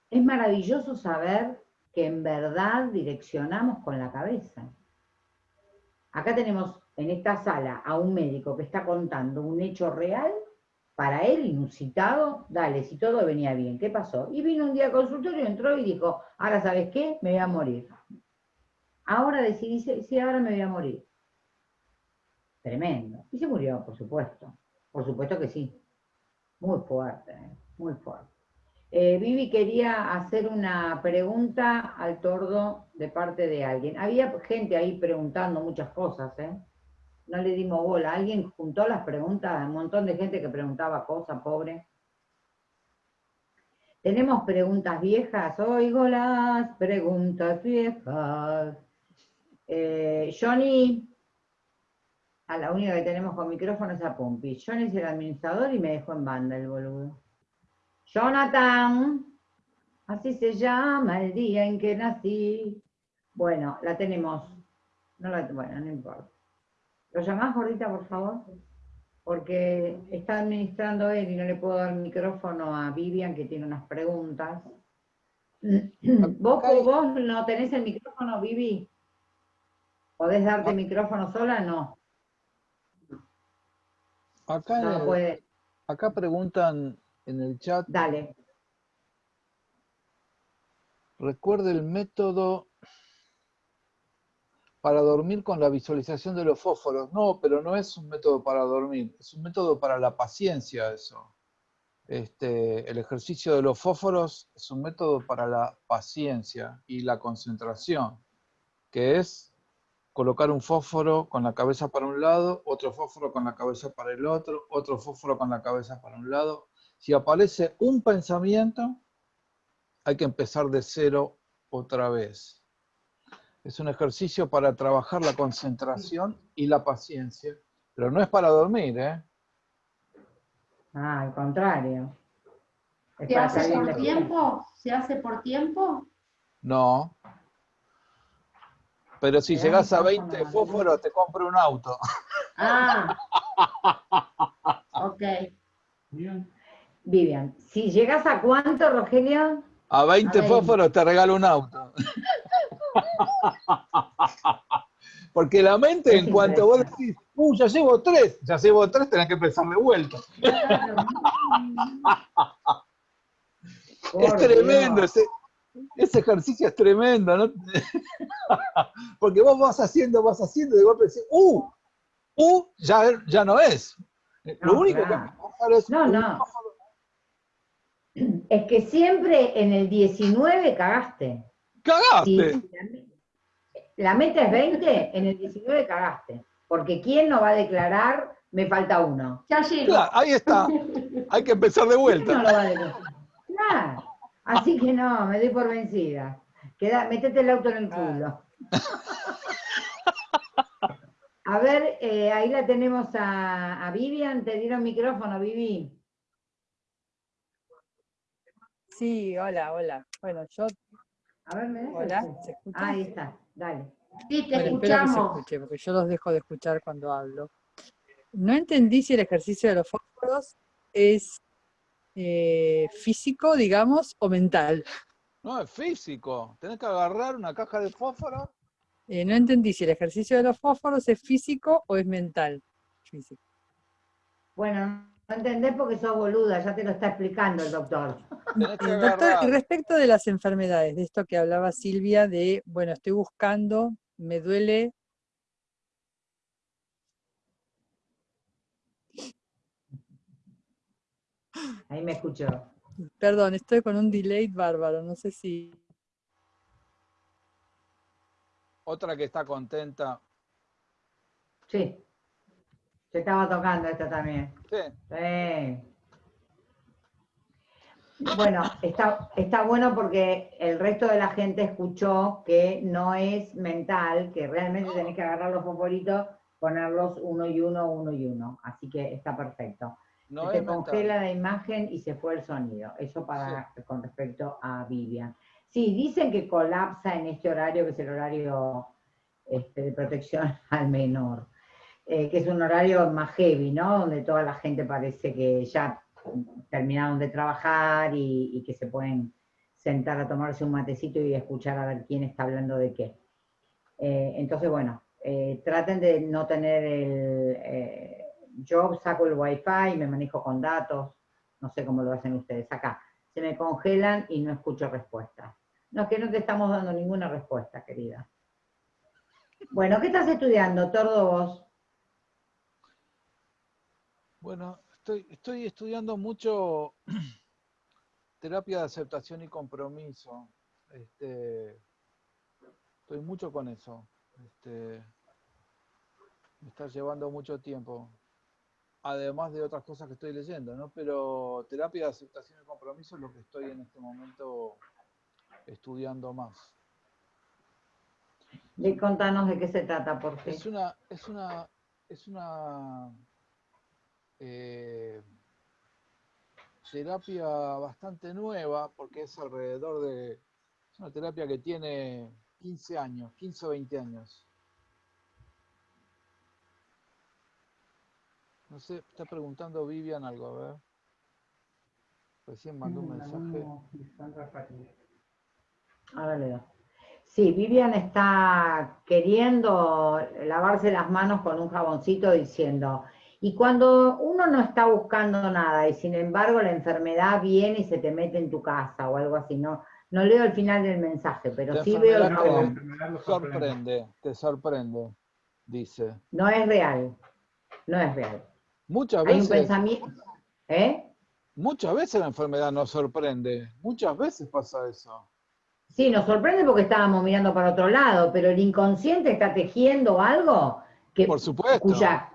es maravilloso saber que en verdad direccionamos con la cabeza. Acá tenemos en esta sala a un médico que está contando un hecho real, para él inusitado, dale, si todo venía bien, ¿qué pasó? Y vino un día al consultorio, entró y dijo, ahora sabes qué, me voy a morir. Ahora decidí, sí, ahora me voy a morir. Tremendo. Y se murió, por supuesto. Por supuesto que sí. Muy fuerte, ¿eh? muy fuerte. Eh, Vivi quería hacer una pregunta al tordo de parte de alguien. Había gente ahí preguntando muchas cosas, ¿eh? No le dimos bola. Alguien juntó las preguntas, un montón de gente que preguntaba cosas, pobre. Tenemos preguntas viejas, oigo las preguntas viejas. Eh, Johnny, a la única que tenemos con micrófono es a Pumpi. Johnny es el administrador y me dejó en banda el boludo. Jonathan, así se llama el día en que nací. Bueno, la tenemos. No la, bueno, no importa. ¿Lo llamás, gordita, por favor? Porque está administrando él y no le puedo dar micrófono a Vivian, que tiene unas preguntas. ¿Vos, vos no tenés el micrófono, Vivi? ¿Podés darte el micrófono sola? No. Acá, acá preguntan en el chat. Dale. Recuerde el método para dormir con la visualización de los fósforos. No, pero no es un método para dormir, es un método para la paciencia eso. Este, el ejercicio de los fósforos es un método para la paciencia y la concentración, que es colocar un fósforo con la cabeza para un lado, otro fósforo con la cabeza para el otro, otro fósforo con la cabeza para un lado, si aparece un pensamiento, hay que empezar de cero otra vez. Es un ejercicio para trabajar la concentración y la paciencia, pero no es para dormir, ¿eh? Ah, al contrario. ¿Se hace por tiempo? ¿Se hace por tiempo? No. Pero si llegas a 20 fósforos, te compro un auto. Ah, Ok. Bien. Vivian, si llegas a cuánto, Rogelio? A 20 A 20. fósforos te regalo un auto. Porque la mente, en cuanto vos decís, uh, ya llevo tres, ya llevo tres, tenés que empezar de vuelta. Es tremendo, ese, ese ejercicio es tremendo, ¿no? Porque vos vas haciendo, vas haciendo, y de golpe decís, uh, uh, ya, ya no es. Lo único claro. que pasa es No, no. Es que siempre en el 19 cagaste. Cagaste. Si la me- la meta es 20, en el 19 cagaste. Porque ¿quién no va a declarar me falta uno? Ya llego. Claro, ahí está. Hay que empezar de ¿Quién no vuelta. lo va a declarar? Claro. Así que no, me doy por vencida. Queda, metete el auto en el culo. A ver, eh, ahí la tenemos a, a Vivian. Te dieron micrófono, Vivi. Sí, hola, hola. Bueno, yo, A ver, ¿me hola, el- ¿se escucha? Ah, ahí está, dale. Sí, te Bueno, espero que se escuche, porque yo los dejo de escuchar cuando hablo. No entendí si el ejercicio de los fósforos es eh, físico, digamos, o mental. No, es físico. Tenés que agarrar una caja de fósforo. Eh, no entendí si el ejercicio de los fósforos es físico o es mental. Físico. Bueno, no entendés porque sos boluda, ya te lo está explicando el doctor. Doctor, y respecto de las enfermedades, de esto que hablaba Silvia, de, bueno, estoy buscando, me duele, Ahí me escuchó. perdón, estoy con un delay bárbaro, no sé si... Otra que está contenta. Sí. Se estaba tocando esta también. Sí. Sí. Bueno, está, está bueno porque el resto de la gente escuchó que no es mental, que realmente tenés que agarrar los fosforitos, ponerlos uno y uno, uno y uno. Así que está perfecto. No se es te congela mental. la imagen y se fue el sonido. Eso para con respecto a Vivian. Sí, dicen que colapsa en este horario, que es el horario este, de protección al menor, eh, que es un horario más heavy, ¿no? Donde toda la gente parece que ya terminaron de trabajar y, que se pueden sentar a tomarse un matecito y escuchar a ver quién está hablando de qué. Eh, entonces, bueno, eh, traten de no tener el... yo saco el wifi, me manejo con datos, no sé cómo lo hacen ustedes acá. Se me congelan y no escucho respuestas. No, es que no te estamos dando ninguna respuesta, querida. Bueno, ¿qué estás estudiando, Tordo, vos? Bueno, estoy, estoy estudiando mucho terapia de aceptación y compromiso. Este, estoy mucho con eso. Este, me está llevando mucho tiempo. Además de otras cosas que estoy leyendo, ¿no? Pero terapia de aceptación y compromiso es lo que estoy en este momento estudiando más. De, contanos de qué se trata, por qué. Es una, es una, es una eh, terapia bastante nueva porque es alrededor de, es una terapia que tiene 15 años, 15 o 20 años. No sé, está preguntando Vivian algo, a ver. Recién mandó un mensaje. Ahora le doy. Sí, Vivian está queriendo lavarse las manos con un jaboncito diciendo, y cuando uno no está buscando nada y sin embargo la enfermedad viene y se te mete en tu casa o algo así, no, no leo el final del mensaje, pero La sí veo lo te sorprende. te sorprende, dice. No es real, no es real. Muchas Hay un veces, pensamiento, ¿eh? muchas veces la enfermedad nos sorprende, muchas veces pasa eso. Sí, nos sorprende porque estábamos mirando para otro lado, pero el inconsciente está tejiendo algo que, Por supuesto. cuya,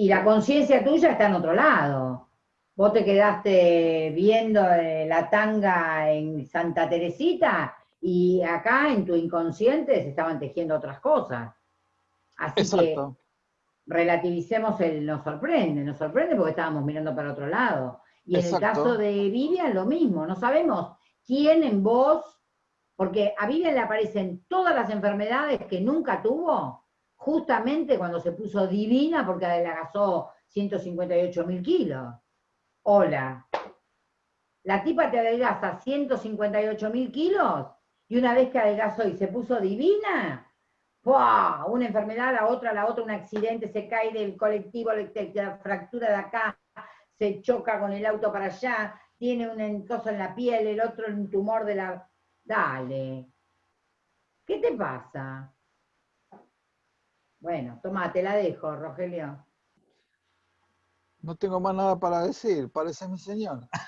y la conciencia tuya está en otro lado. Vos te quedaste viendo eh, la tanga en Santa Teresita y acá en tu inconsciente se estaban tejiendo otras cosas. Así Exacto. que relativicemos el nos sorprende, nos sorprende porque estábamos mirando para otro lado. Y en Exacto. el caso de Vivian lo mismo, no sabemos quién en vos, porque a Vivian le aparecen todas las enfermedades que nunca tuvo, justamente cuando se puso divina porque adelgazó 158 mil kilos. Hola. La tipa te adelgaza 158 mil kilos y una vez que adelgazó y se puso divina, ¡Buah! Una enfermedad, la otra, la otra, un accidente, se cae del colectivo, la fractura de acá, se choca con el auto para allá, tiene un encoso en la piel, el otro un tumor de la... Dale. ¿Qué te pasa? Bueno, toma, te la dejo, Rogelio. No tengo más nada para decir, parece mi señor.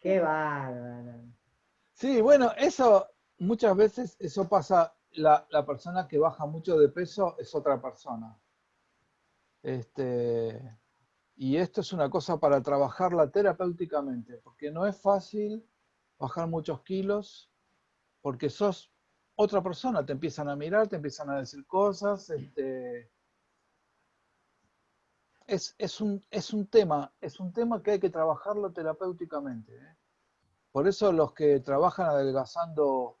Qué bárbaro. Sí, bueno, eso muchas veces eso pasa, la, persona que baja mucho de peso es otra persona. Este, y esto es una cosa para trabajarla terapéuticamente, porque no es fácil bajar muchos kilos, porque sos otra persona, te empiezan a mirar, te empiezan a decir cosas, este, es, un, es un tema, es un tema que hay que trabajarlo terapéuticamente. ¿eh? Por eso los que trabajan adelgazando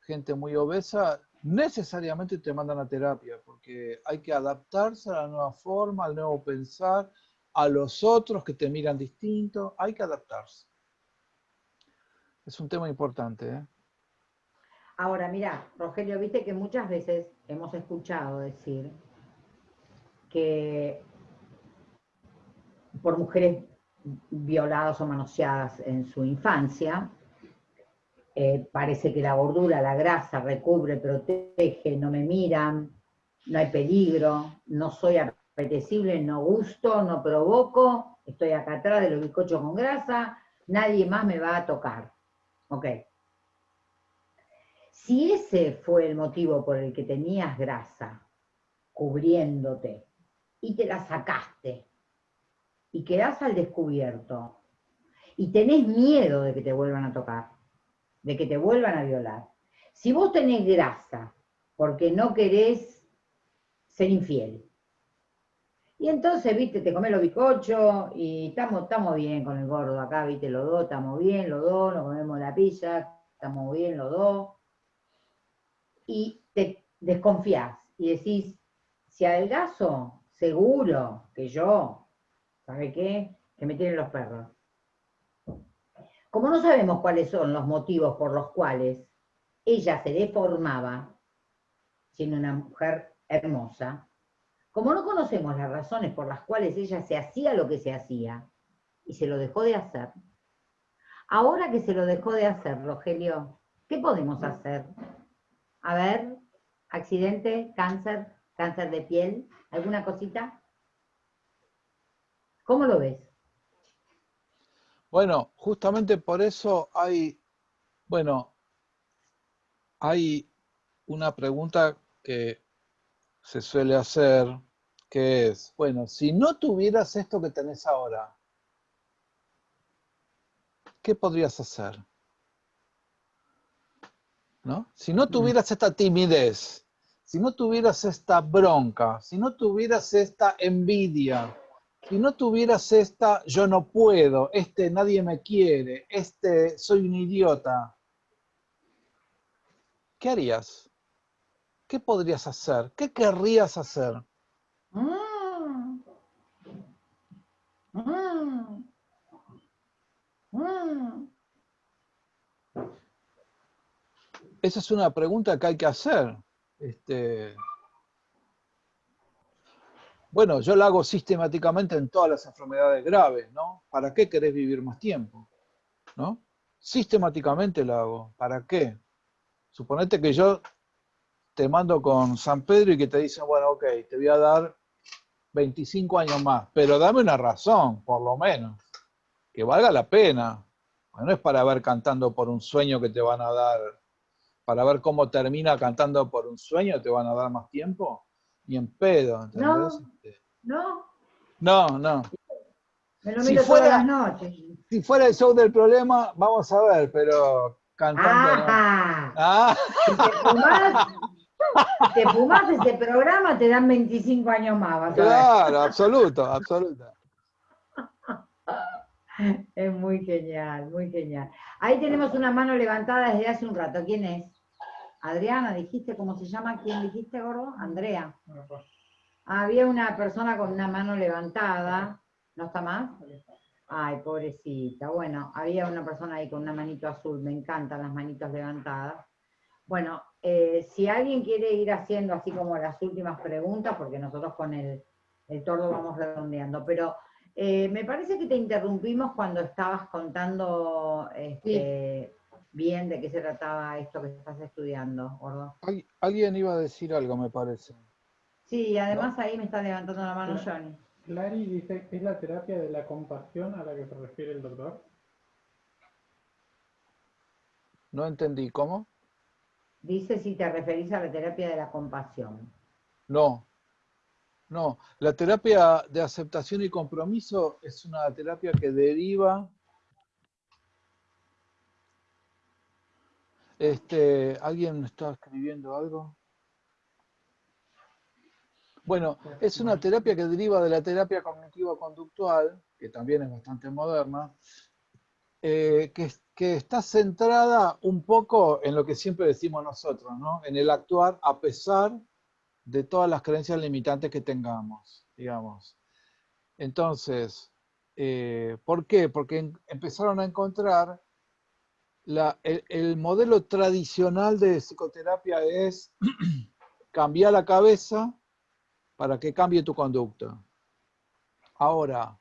gente muy obesa, necesariamente te mandan a terapia, porque hay que adaptarse a la nueva forma, al nuevo pensar, a los otros que te miran distinto, hay que adaptarse. Es un tema importante. ¿eh? Ahora, mira, Rogelio, viste que muchas veces hemos escuchado decir que por mujeres violadas o manoseadas en su infancia. Eh, parece que la gordura, la grasa recubre, protege, no me miran, no hay peligro, no soy apetecible, no gusto, no provoco, estoy acá atrás de los bizcochos con grasa, nadie más me va a tocar. Ok. Si ese fue el motivo por el que tenías grasa cubriéndote y te la sacaste y quedás al descubierto y tenés miedo de que te vuelvan a tocar, de que te vuelvan a violar. Si vos tenés grasa porque no querés ser infiel, y entonces, viste, te comés los bizcochos y estamos, bien con el gordo acá, viste, los dos, estamos bien, los dos, nos comemos la pizza, estamos bien los dos. Y te desconfías y decís, si adelgazo, seguro que yo ¿Sabe qué? Que me tienen los perros. Como no sabemos cuáles son los motivos por los cuales ella se deformaba, siendo una mujer hermosa, como no conocemos las razones por las cuales ella se hacía lo que se hacía y se lo dejó de hacer, ahora que se lo dejó de hacer, Rogelio, ¿qué podemos hacer? A ver, accidente, cáncer, cáncer de piel, ¿alguna cosita? ¿Cómo lo ves? Bueno, justamente por eso hay, bueno, hay una pregunta que se suele hacer, es, bueno, si no tuvieras esto que tenés ahora, ¿qué podrías hacer? ¿No? Si no tuvieras esta timidez, si no tuvieras esta bronca, si no tuvieras esta envidia, si no tuvieras esta, yo no puedo, este nadie me quiere, este soy un idiota, ¿qué harías? ¿Qué podrías hacer? ¿Qué querrías hacer? Esa es una pregunta que hay que hacer. Este, bueno, yo lo hago sistemáticamente en todas las enfermedades graves, ¿no? ¿Para qué querés vivir más tiempo? ¿No? Sistemáticamente lo hago. ¿Para qué? Suponete que yo te mando con San Pedro y que te dicen, bueno, ok, te voy a dar 25 años más, pero dame una razón, por lo menos, que valga la pena. no es para ver cantando por un sueño que te van a dar, para ver cómo termina cantando por un sueño, te van a dar más tiempo ni en pedo, ¿entendés? Este, no, no. No, Me lo si fuera, todas las noches. Si fuera el show del problema, vamos a ver, pero cantando. Ah, Si te fumás, ese programa, te dan 25 años más. claro, absoluto, absoluto. Es muy genial, muy genial. Ahí tenemos una mano levantada desde hace un rato. ¿Quién es? Adriana, dijiste cómo se llama. ¿Quién dijiste, gordo? Andrea. Había una persona con una mano levantada. ¿No está más? Ay, pobrecita. Bueno, había una persona ahí con una manito azul. Me encantan las manitos levantadas. Bueno, eh, si alguien quiere ir haciendo así como las últimas preguntas, porque nosotros con el, el tordo vamos redondeando, pero eh, me parece que te interrumpimos cuando estabas contando este, bien de qué se trataba esto que estás estudiando, Gordo. Alguien iba a decir algo, me parece. Sí, además ahí me está levantando la mano Johnny. Clary dice, ¿es la terapia de la compasión a la que se refiere el doctor? No entendí, ¿cómo? Dice si te referís a la terapia de la compasión. No, no. La terapia de aceptación y compromiso es una terapia que deriva... Este, ¿Alguien está escribiendo algo? Bueno, es una terapia que deriva de la terapia cognitiva conductual, que también es bastante moderna, eh, que, que, está centrada un poco en lo que siempre decimos nosotros, ¿no? en el actuar a pesar de todas las creencias limitantes que tengamos, digamos. Entonces, eh, ¿por qué? Porque empezaron a encontrar la, el modelo tradicional de psicoterapia es cambiar la cabeza para que cambie tu conducta. Ahora,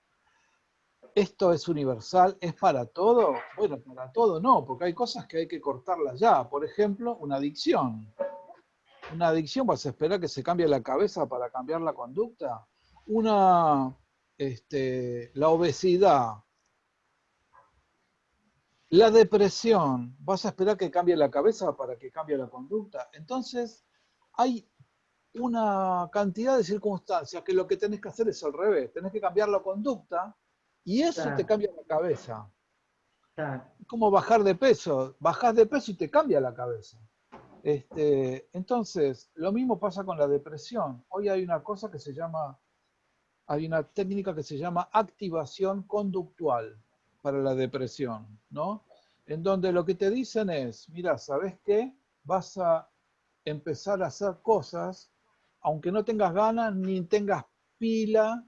¿esto es universal? ¿Es para todo? Bueno, para todo no, porque hay cosas que hay que cortarlas ya. Por ejemplo, una adicción. Una adicción, ¿vas a esperar que se cambie la cabeza para cambiar la conducta? Una, este, la obesidad. La depresión, ¿vas a esperar que cambie la cabeza para que cambie la conducta? Entonces, hay una cantidad de circunstancias que lo que tenés que hacer es al revés. Tenés que cambiar la conducta y eso te cambia la cabeza. Como bajar de peso. Bajás de peso y te cambia la cabeza. Este, entonces, lo mismo pasa con la depresión. Hoy hay una cosa que se llama, hay una técnica que se llama activación conductual para la depresión, ¿no? En donde lo que te dicen es, mira, ¿sabes qué? Vas a empezar a hacer cosas aunque no tengas ganas, ni tengas pila,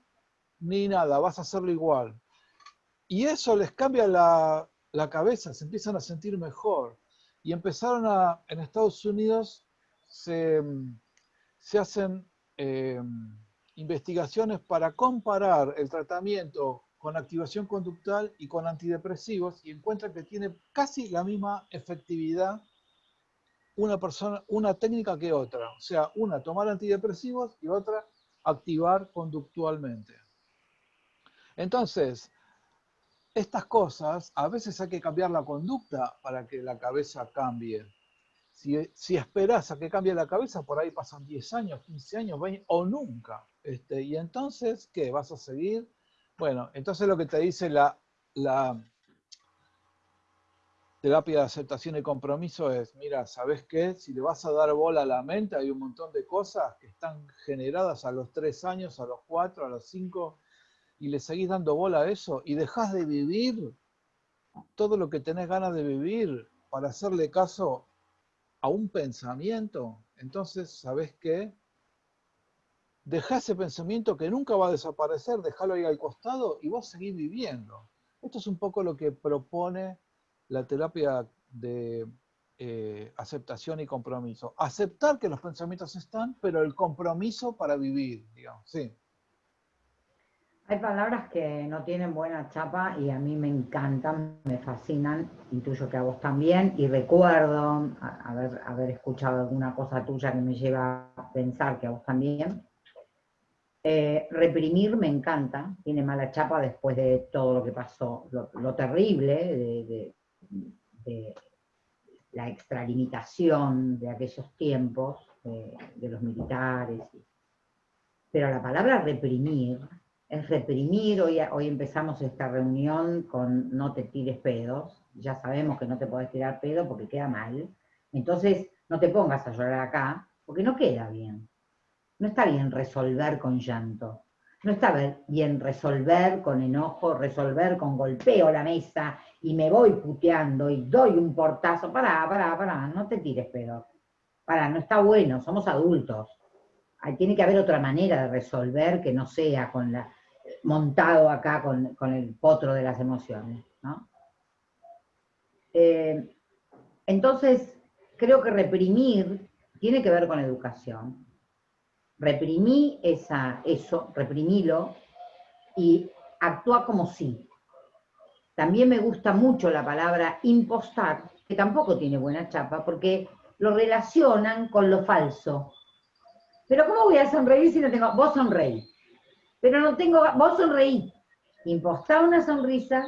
ni nada, vas a hacerlo igual. Y eso les cambia la, cabeza, se empiezan a sentir mejor. Y empezaron a, en Estados Unidos, se, hacen eh, investigaciones para comparar el tratamiento con activación conductual y con antidepresivos y encuentran que tiene casi la misma efectividad una persona, una técnica que otra. O sea, una tomar antidepresivos y otra activar conductualmente. Entonces, estas cosas, a veces hay que cambiar la conducta para que la cabeza cambie. Si, esperas a que cambie la cabeza, por ahí pasan 10 años, 15 años, 20 o nunca. Este, y entonces, ¿qué? ¿Vas a seguir? Bueno, entonces lo que te dice la, la terapia de aceptación y compromiso es, mira, ¿sabes qué? Si le vas a dar bola a la mente, hay un montón de cosas que están generadas a los tres años, a los cuatro, a los cinco, y le seguís dando bola a eso, y dejas de vivir todo lo que tenés ganas de vivir para hacerle caso a un pensamiento, entonces, ¿sabes qué? Deja ese pensamiento que nunca va a desaparecer, déjalo ahí al costado y vos seguís viviendo. Esto es un poco lo que propone la terapia de eh, aceptación y compromiso. Aceptar que los pensamientos están, pero el compromiso para vivir, digamos, sí. Hay palabras que no tienen buena chapa y a mí me encantan, me fascinan, intuyo que a vos también, y recuerdo haber, haber escuchado alguna cosa tuya que me lleva a pensar que a vos también. Eh, reprimir me encanta, tiene mala chapa después de todo lo que pasó, lo, terrible de, de la extralimitación de aquellos tiempos, de los militares. Pero la palabra reprimir es reprimir, hoy, hoy empezamos esta reunión con no te tires pedos, ya sabemos que no te podés tirar pedo porque queda mal, entonces no te pongas a llorar acá, porque no queda bien. No está bien resolver con llanto. No está bien resolver con enojo, resolver con golpeo la mesa y me voy puteando y doy un portazo. Pará, pará, pará, no te tires pedo. Pará, no está bueno, somos adultos. tiene que haber otra manera de resolver que no sea con la, montado acá con, el potro de las emociones. Eh, entonces, creo que reprimir tiene que ver con educación. Reprimí esa, eso, reprimílo y actúa como sí. También me gusta mucho la palabra impostar, que tampoco tiene buena chapa, porque lo relacionan con lo falso. Pero ¿cómo voy a sonreír si no tengo... Vos sonreí. Pero no tengo... Vos sonreí. Impostá una sonrisa,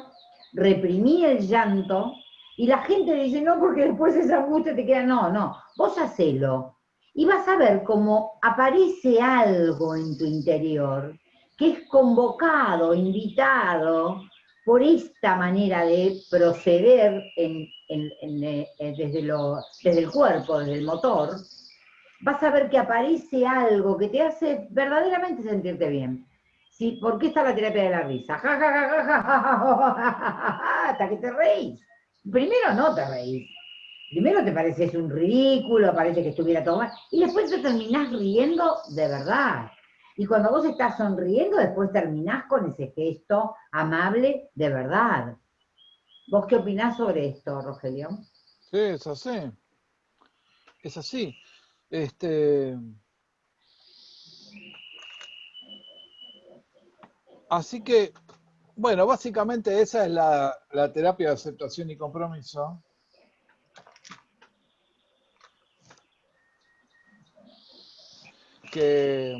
reprimí el llanto, y la gente dice, no, porque después esa angustia te queda... No, no, vos hacelo y vas a ver cómo aparece algo en tu interior que es convocado, invitado por esta manera de proceder eh, desde, desde el cuerpo, desde el motor, vas a ver que aparece algo que te hace verdaderamente sentirte bien. ¿Sí? ¿Por qué está la terapia de la risa? Hasta que te reís. Primero no te reís, primero te pareces un ridículo, parece que estuviera todo mal, y después te terminás riendo de verdad. Y cuando vos estás sonriendo, después terminás con ese gesto amable de verdad. ¿Vos qué opinás sobre esto, Rogelio? Sí, es así. Es así. Este... Así que, bueno, básicamente esa es la, terapia de aceptación y compromiso. que,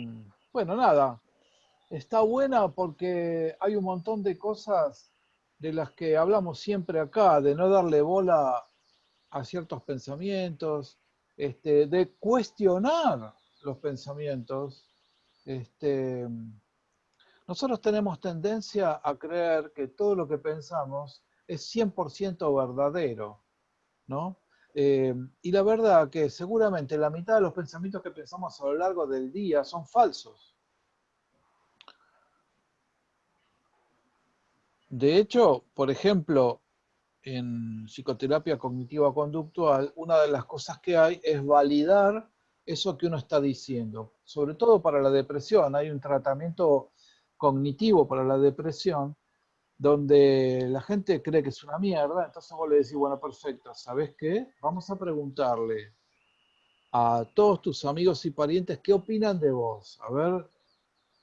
bueno, nada, está buena porque hay un montón de cosas de las que hablamos siempre acá, de no darle bola a ciertos pensamientos, este, de cuestionar los pensamientos. Este, nosotros tenemos tendencia a creer que todo lo que pensamos es 100% verdadero, ¿no? Eh, y la verdad que seguramente la mitad de los pensamientos que pensamos a lo largo del día son falsos. De hecho, por ejemplo, en psicoterapia cognitiva conductual, una de las cosas que hay es validar eso que uno está diciendo. Sobre todo para la depresión, hay un tratamiento cognitivo para la depresión donde la gente cree que es una mierda, entonces vos le decís, bueno, perfecto, ¿sabes qué? Vamos a preguntarle a todos tus amigos y parientes qué opinan de vos. A ver,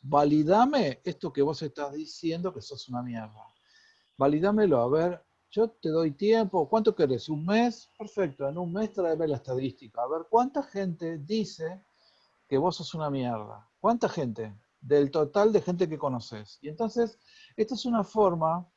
validame esto que vos estás diciendo que sos una mierda. Validámelo, a ver, yo te doy tiempo, ¿cuánto querés? ¿Un mes? Perfecto, en un mes tráeme la estadística. A ver, ¿cuánta gente dice que vos sos una mierda? ¿Cuánta gente? Del total de gente que conoces. Y entonces esta es una forma,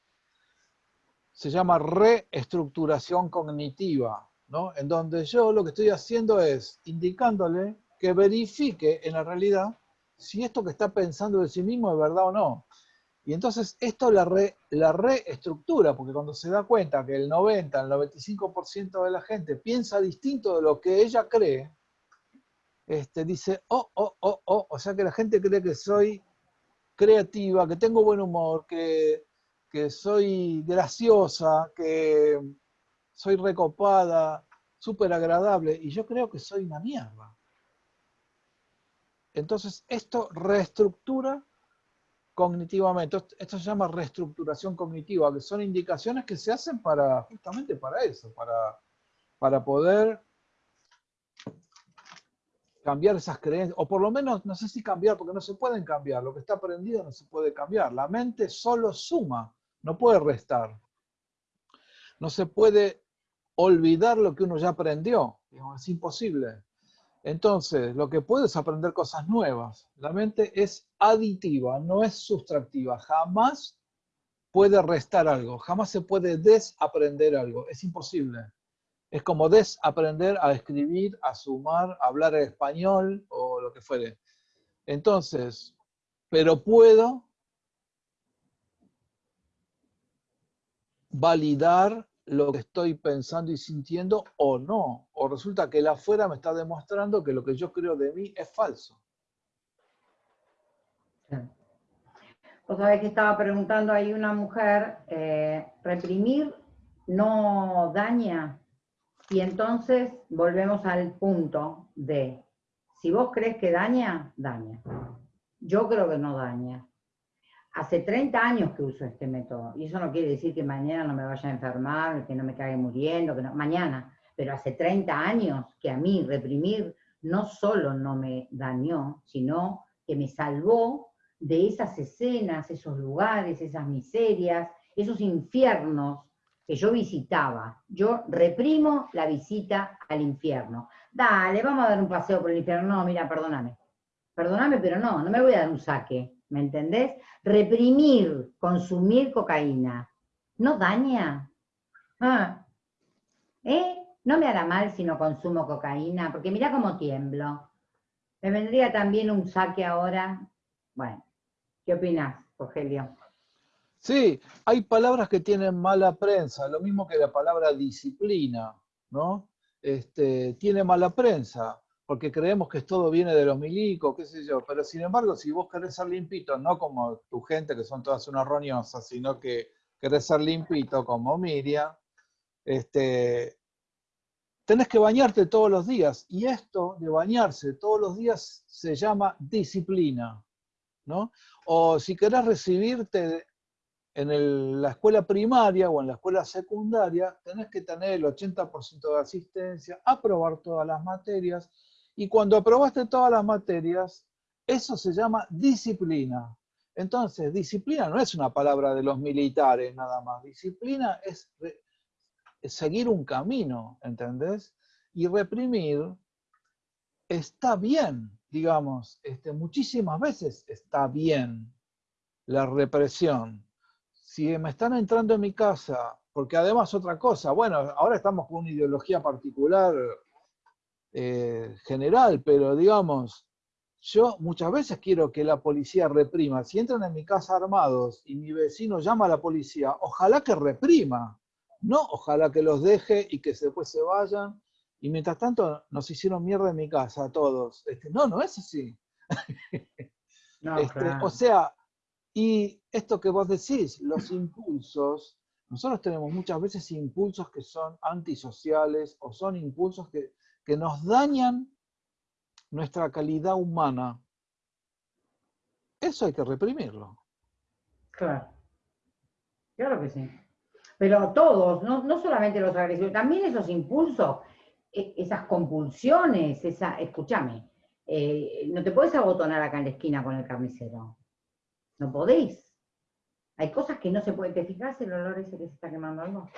se llama reestructuración cognitiva, ¿no? En donde yo lo que estoy haciendo es indicándole que verifique en la realidad si esto que está pensando de sí mismo es verdad o no. Y entonces esto la, la reestructura, porque cuando se da cuenta que el 90, el 95% de la gente piensa distinto de lo que ella cree, este, dice, oh, oh, oh, oh, o sea que la gente cree que soy creativa, que tengo buen humor, que, soy graciosa, que soy recopada, súper agradable, y yo creo que soy una mierda. Entonces, esto reestructura cognitivamente. Esto se llama reestructuración cognitiva, que son indicaciones que se hacen para, justamente para eso, para, para poder cambiar esas creencias, o por lo menos, no sé si cambiar, porque no se pueden cambiar, lo que está aprendido no se puede cambiar. La mente solo suma, no puede restar. No se puede olvidar lo que uno ya aprendió, es imposible. Entonces, lo que puede es aprender cosas nuevas. La mente es aditiva, no es sustractiva. Jamás puede restar algo, jamás se puede desaprender algo, es imposible. Es como desaprender a escribir, a sumar, a hablar español o lo que fuere. Entonces, pero puedo validar lo que estoy pensando y sintiendo o no. O resulta que el afuera me está demostrando que lo que yo creo de mí es falso. Vos sabés que estaba preguntando ahí una mujer, eh, reprimir no daña, y entonces volvemos al punto de, si vos crees que daña, daña. Yo creo que no daña. Hace 30 años que uso este método, y eso no quiere decir que mañana no me vaya a enfermar, que no me caiga muriendo, que no, mañana, pero hace 30 años que a mí reprimir no solo no me dañó, sino que me salvó de esas escenas, esos lugares, esas miserias, esos infiernos que yo visitaba. Yo reprimo la visita al infierno. Dale, vamos a dar un paseo por el infierno. No, mira, perdóname. Perdóname, pero no, no me voy a dar un saque. ¿Me entendés? Reprimir, consumir cocaína, ¿no daña? Ah. ¿Eh? No me hará mal si no consumo cocaína, porque mira cómo tiemblo. Me vendría también un saque ahora. Bueno, ¿qué opinas, Rogelio? Sí, hay palabras que tienen mala prensa, lo mismo que la palabra disciplina, ¿no? Este, tiene mala prensa, porque creemos que todo viene de los milicos, qué sé yo, pero sin embargo, si vos querés ser limpito, no como tu gente, que son todas unas roñosas, sino que querés ser limpito como Miriam, este, tenés que bañarte todos los días, y esto de bañarse todos los días se llama disciplina, ¿no? O si querés recibirte en la escuela primaria o en la escuela secundaria tenés que tener el 80% de asistencia, aprobar todas las materias, y cuando aprobaste todas las materias, eso se llama disciplina. Entonces, disciplina no es una palabra de los militares nada más, disciplina es, seguir un camino, ¿entendés? Y reprimir está bien, digamos, este, muchísimas veces está bien la represión, si me están entrando en mi casa, porque además otra cosa, bueno, ahora estamos con una ideología particular eh, general, pero digamos, yo muchas veces quiero que la policía reprima. Si entran en mi casa armados y mi vecino llama a la policía, ojalá que reprima, no ojalá que los deje y que después se vayan. Y mientras tanto nos hicieron mierda en mi casa a todos. Este, no, no es así. Este, o sea, y esto que vos decís, los impulsos, nosotros tenemos muchas veces impulsos que son antisociales o son impulsos que, que nos dañan nuestra calidad humana. Eso hay que reprimirlo. Claro. Claro que sí. Pero todos, no, no solamente los agresivos, también esos impulsos, e, esas compulsiones, esa, escúchame, eh, no te puedes abotonar acá en la esquina con el carnicero. No podéis. Hay cosas que no se pueden. ¿Te fijas el olor ese que se está quemando algo?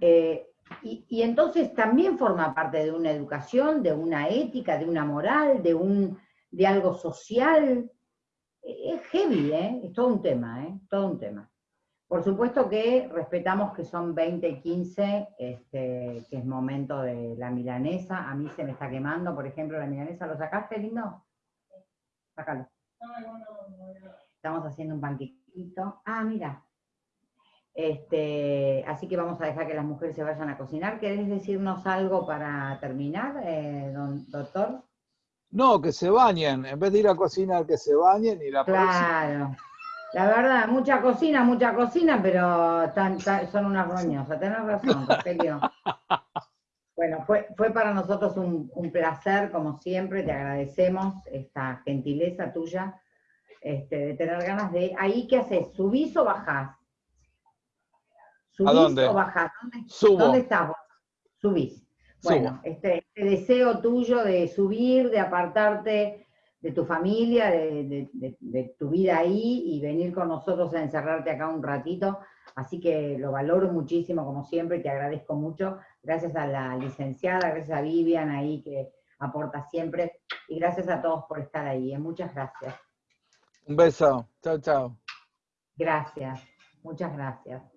Eh, y, entonces también forma parte de una educación, de una ética, de una moral, de, un, de algo social. Es heavy, ¿eh? Es todo un tema, ¿eh? Todo un tema. Por supuesto que respetamos que son 20 y 15, este, que es momento de la milanesa. A mí se me está quemando, por ejemplo, la milanesa. ¿Lo sacaste, lindo? Sácalo. Estamos haciendo un panquequito. Ah, mira. Este, así que vamos a dejar que las mujeres se vayan a cocinar. ¿Querés decirnos algo para terminar, eh, doctor? No, que se bañen. En vez de ir a cocinar, que se bañen y la Claro. La verdad, mucha cocina, mucha cocina, pero son unas roñosas. Tenés razón, Rogelio. Bueno, fue, fue para nosotros un, un placer, como siempre. Te agradecemos esta gentileza tuya este, de tener ganas de... Ahí, ¿qué haces? ¿Subís o bajás? ¿Subís dónde? o bajás? ¿Dónde, ¿Dónde estás vos? Subís. Bueno, este, este, deseo tuyo de subir, de apartarte de tu familia, de, de, tu vida ahí y venir con nosotros a encerrarte acá un ratito. Así que lo valoro muchísimo, como siempre, y te agradezco mucho. Gracias a la licenciada, gracias a Vivian ahí que aporta siempre, y gracias a todos por estar ahí. ¿eh? Muchas gracias. Un beso. Chao, chao. Gracias. Muchas gracias.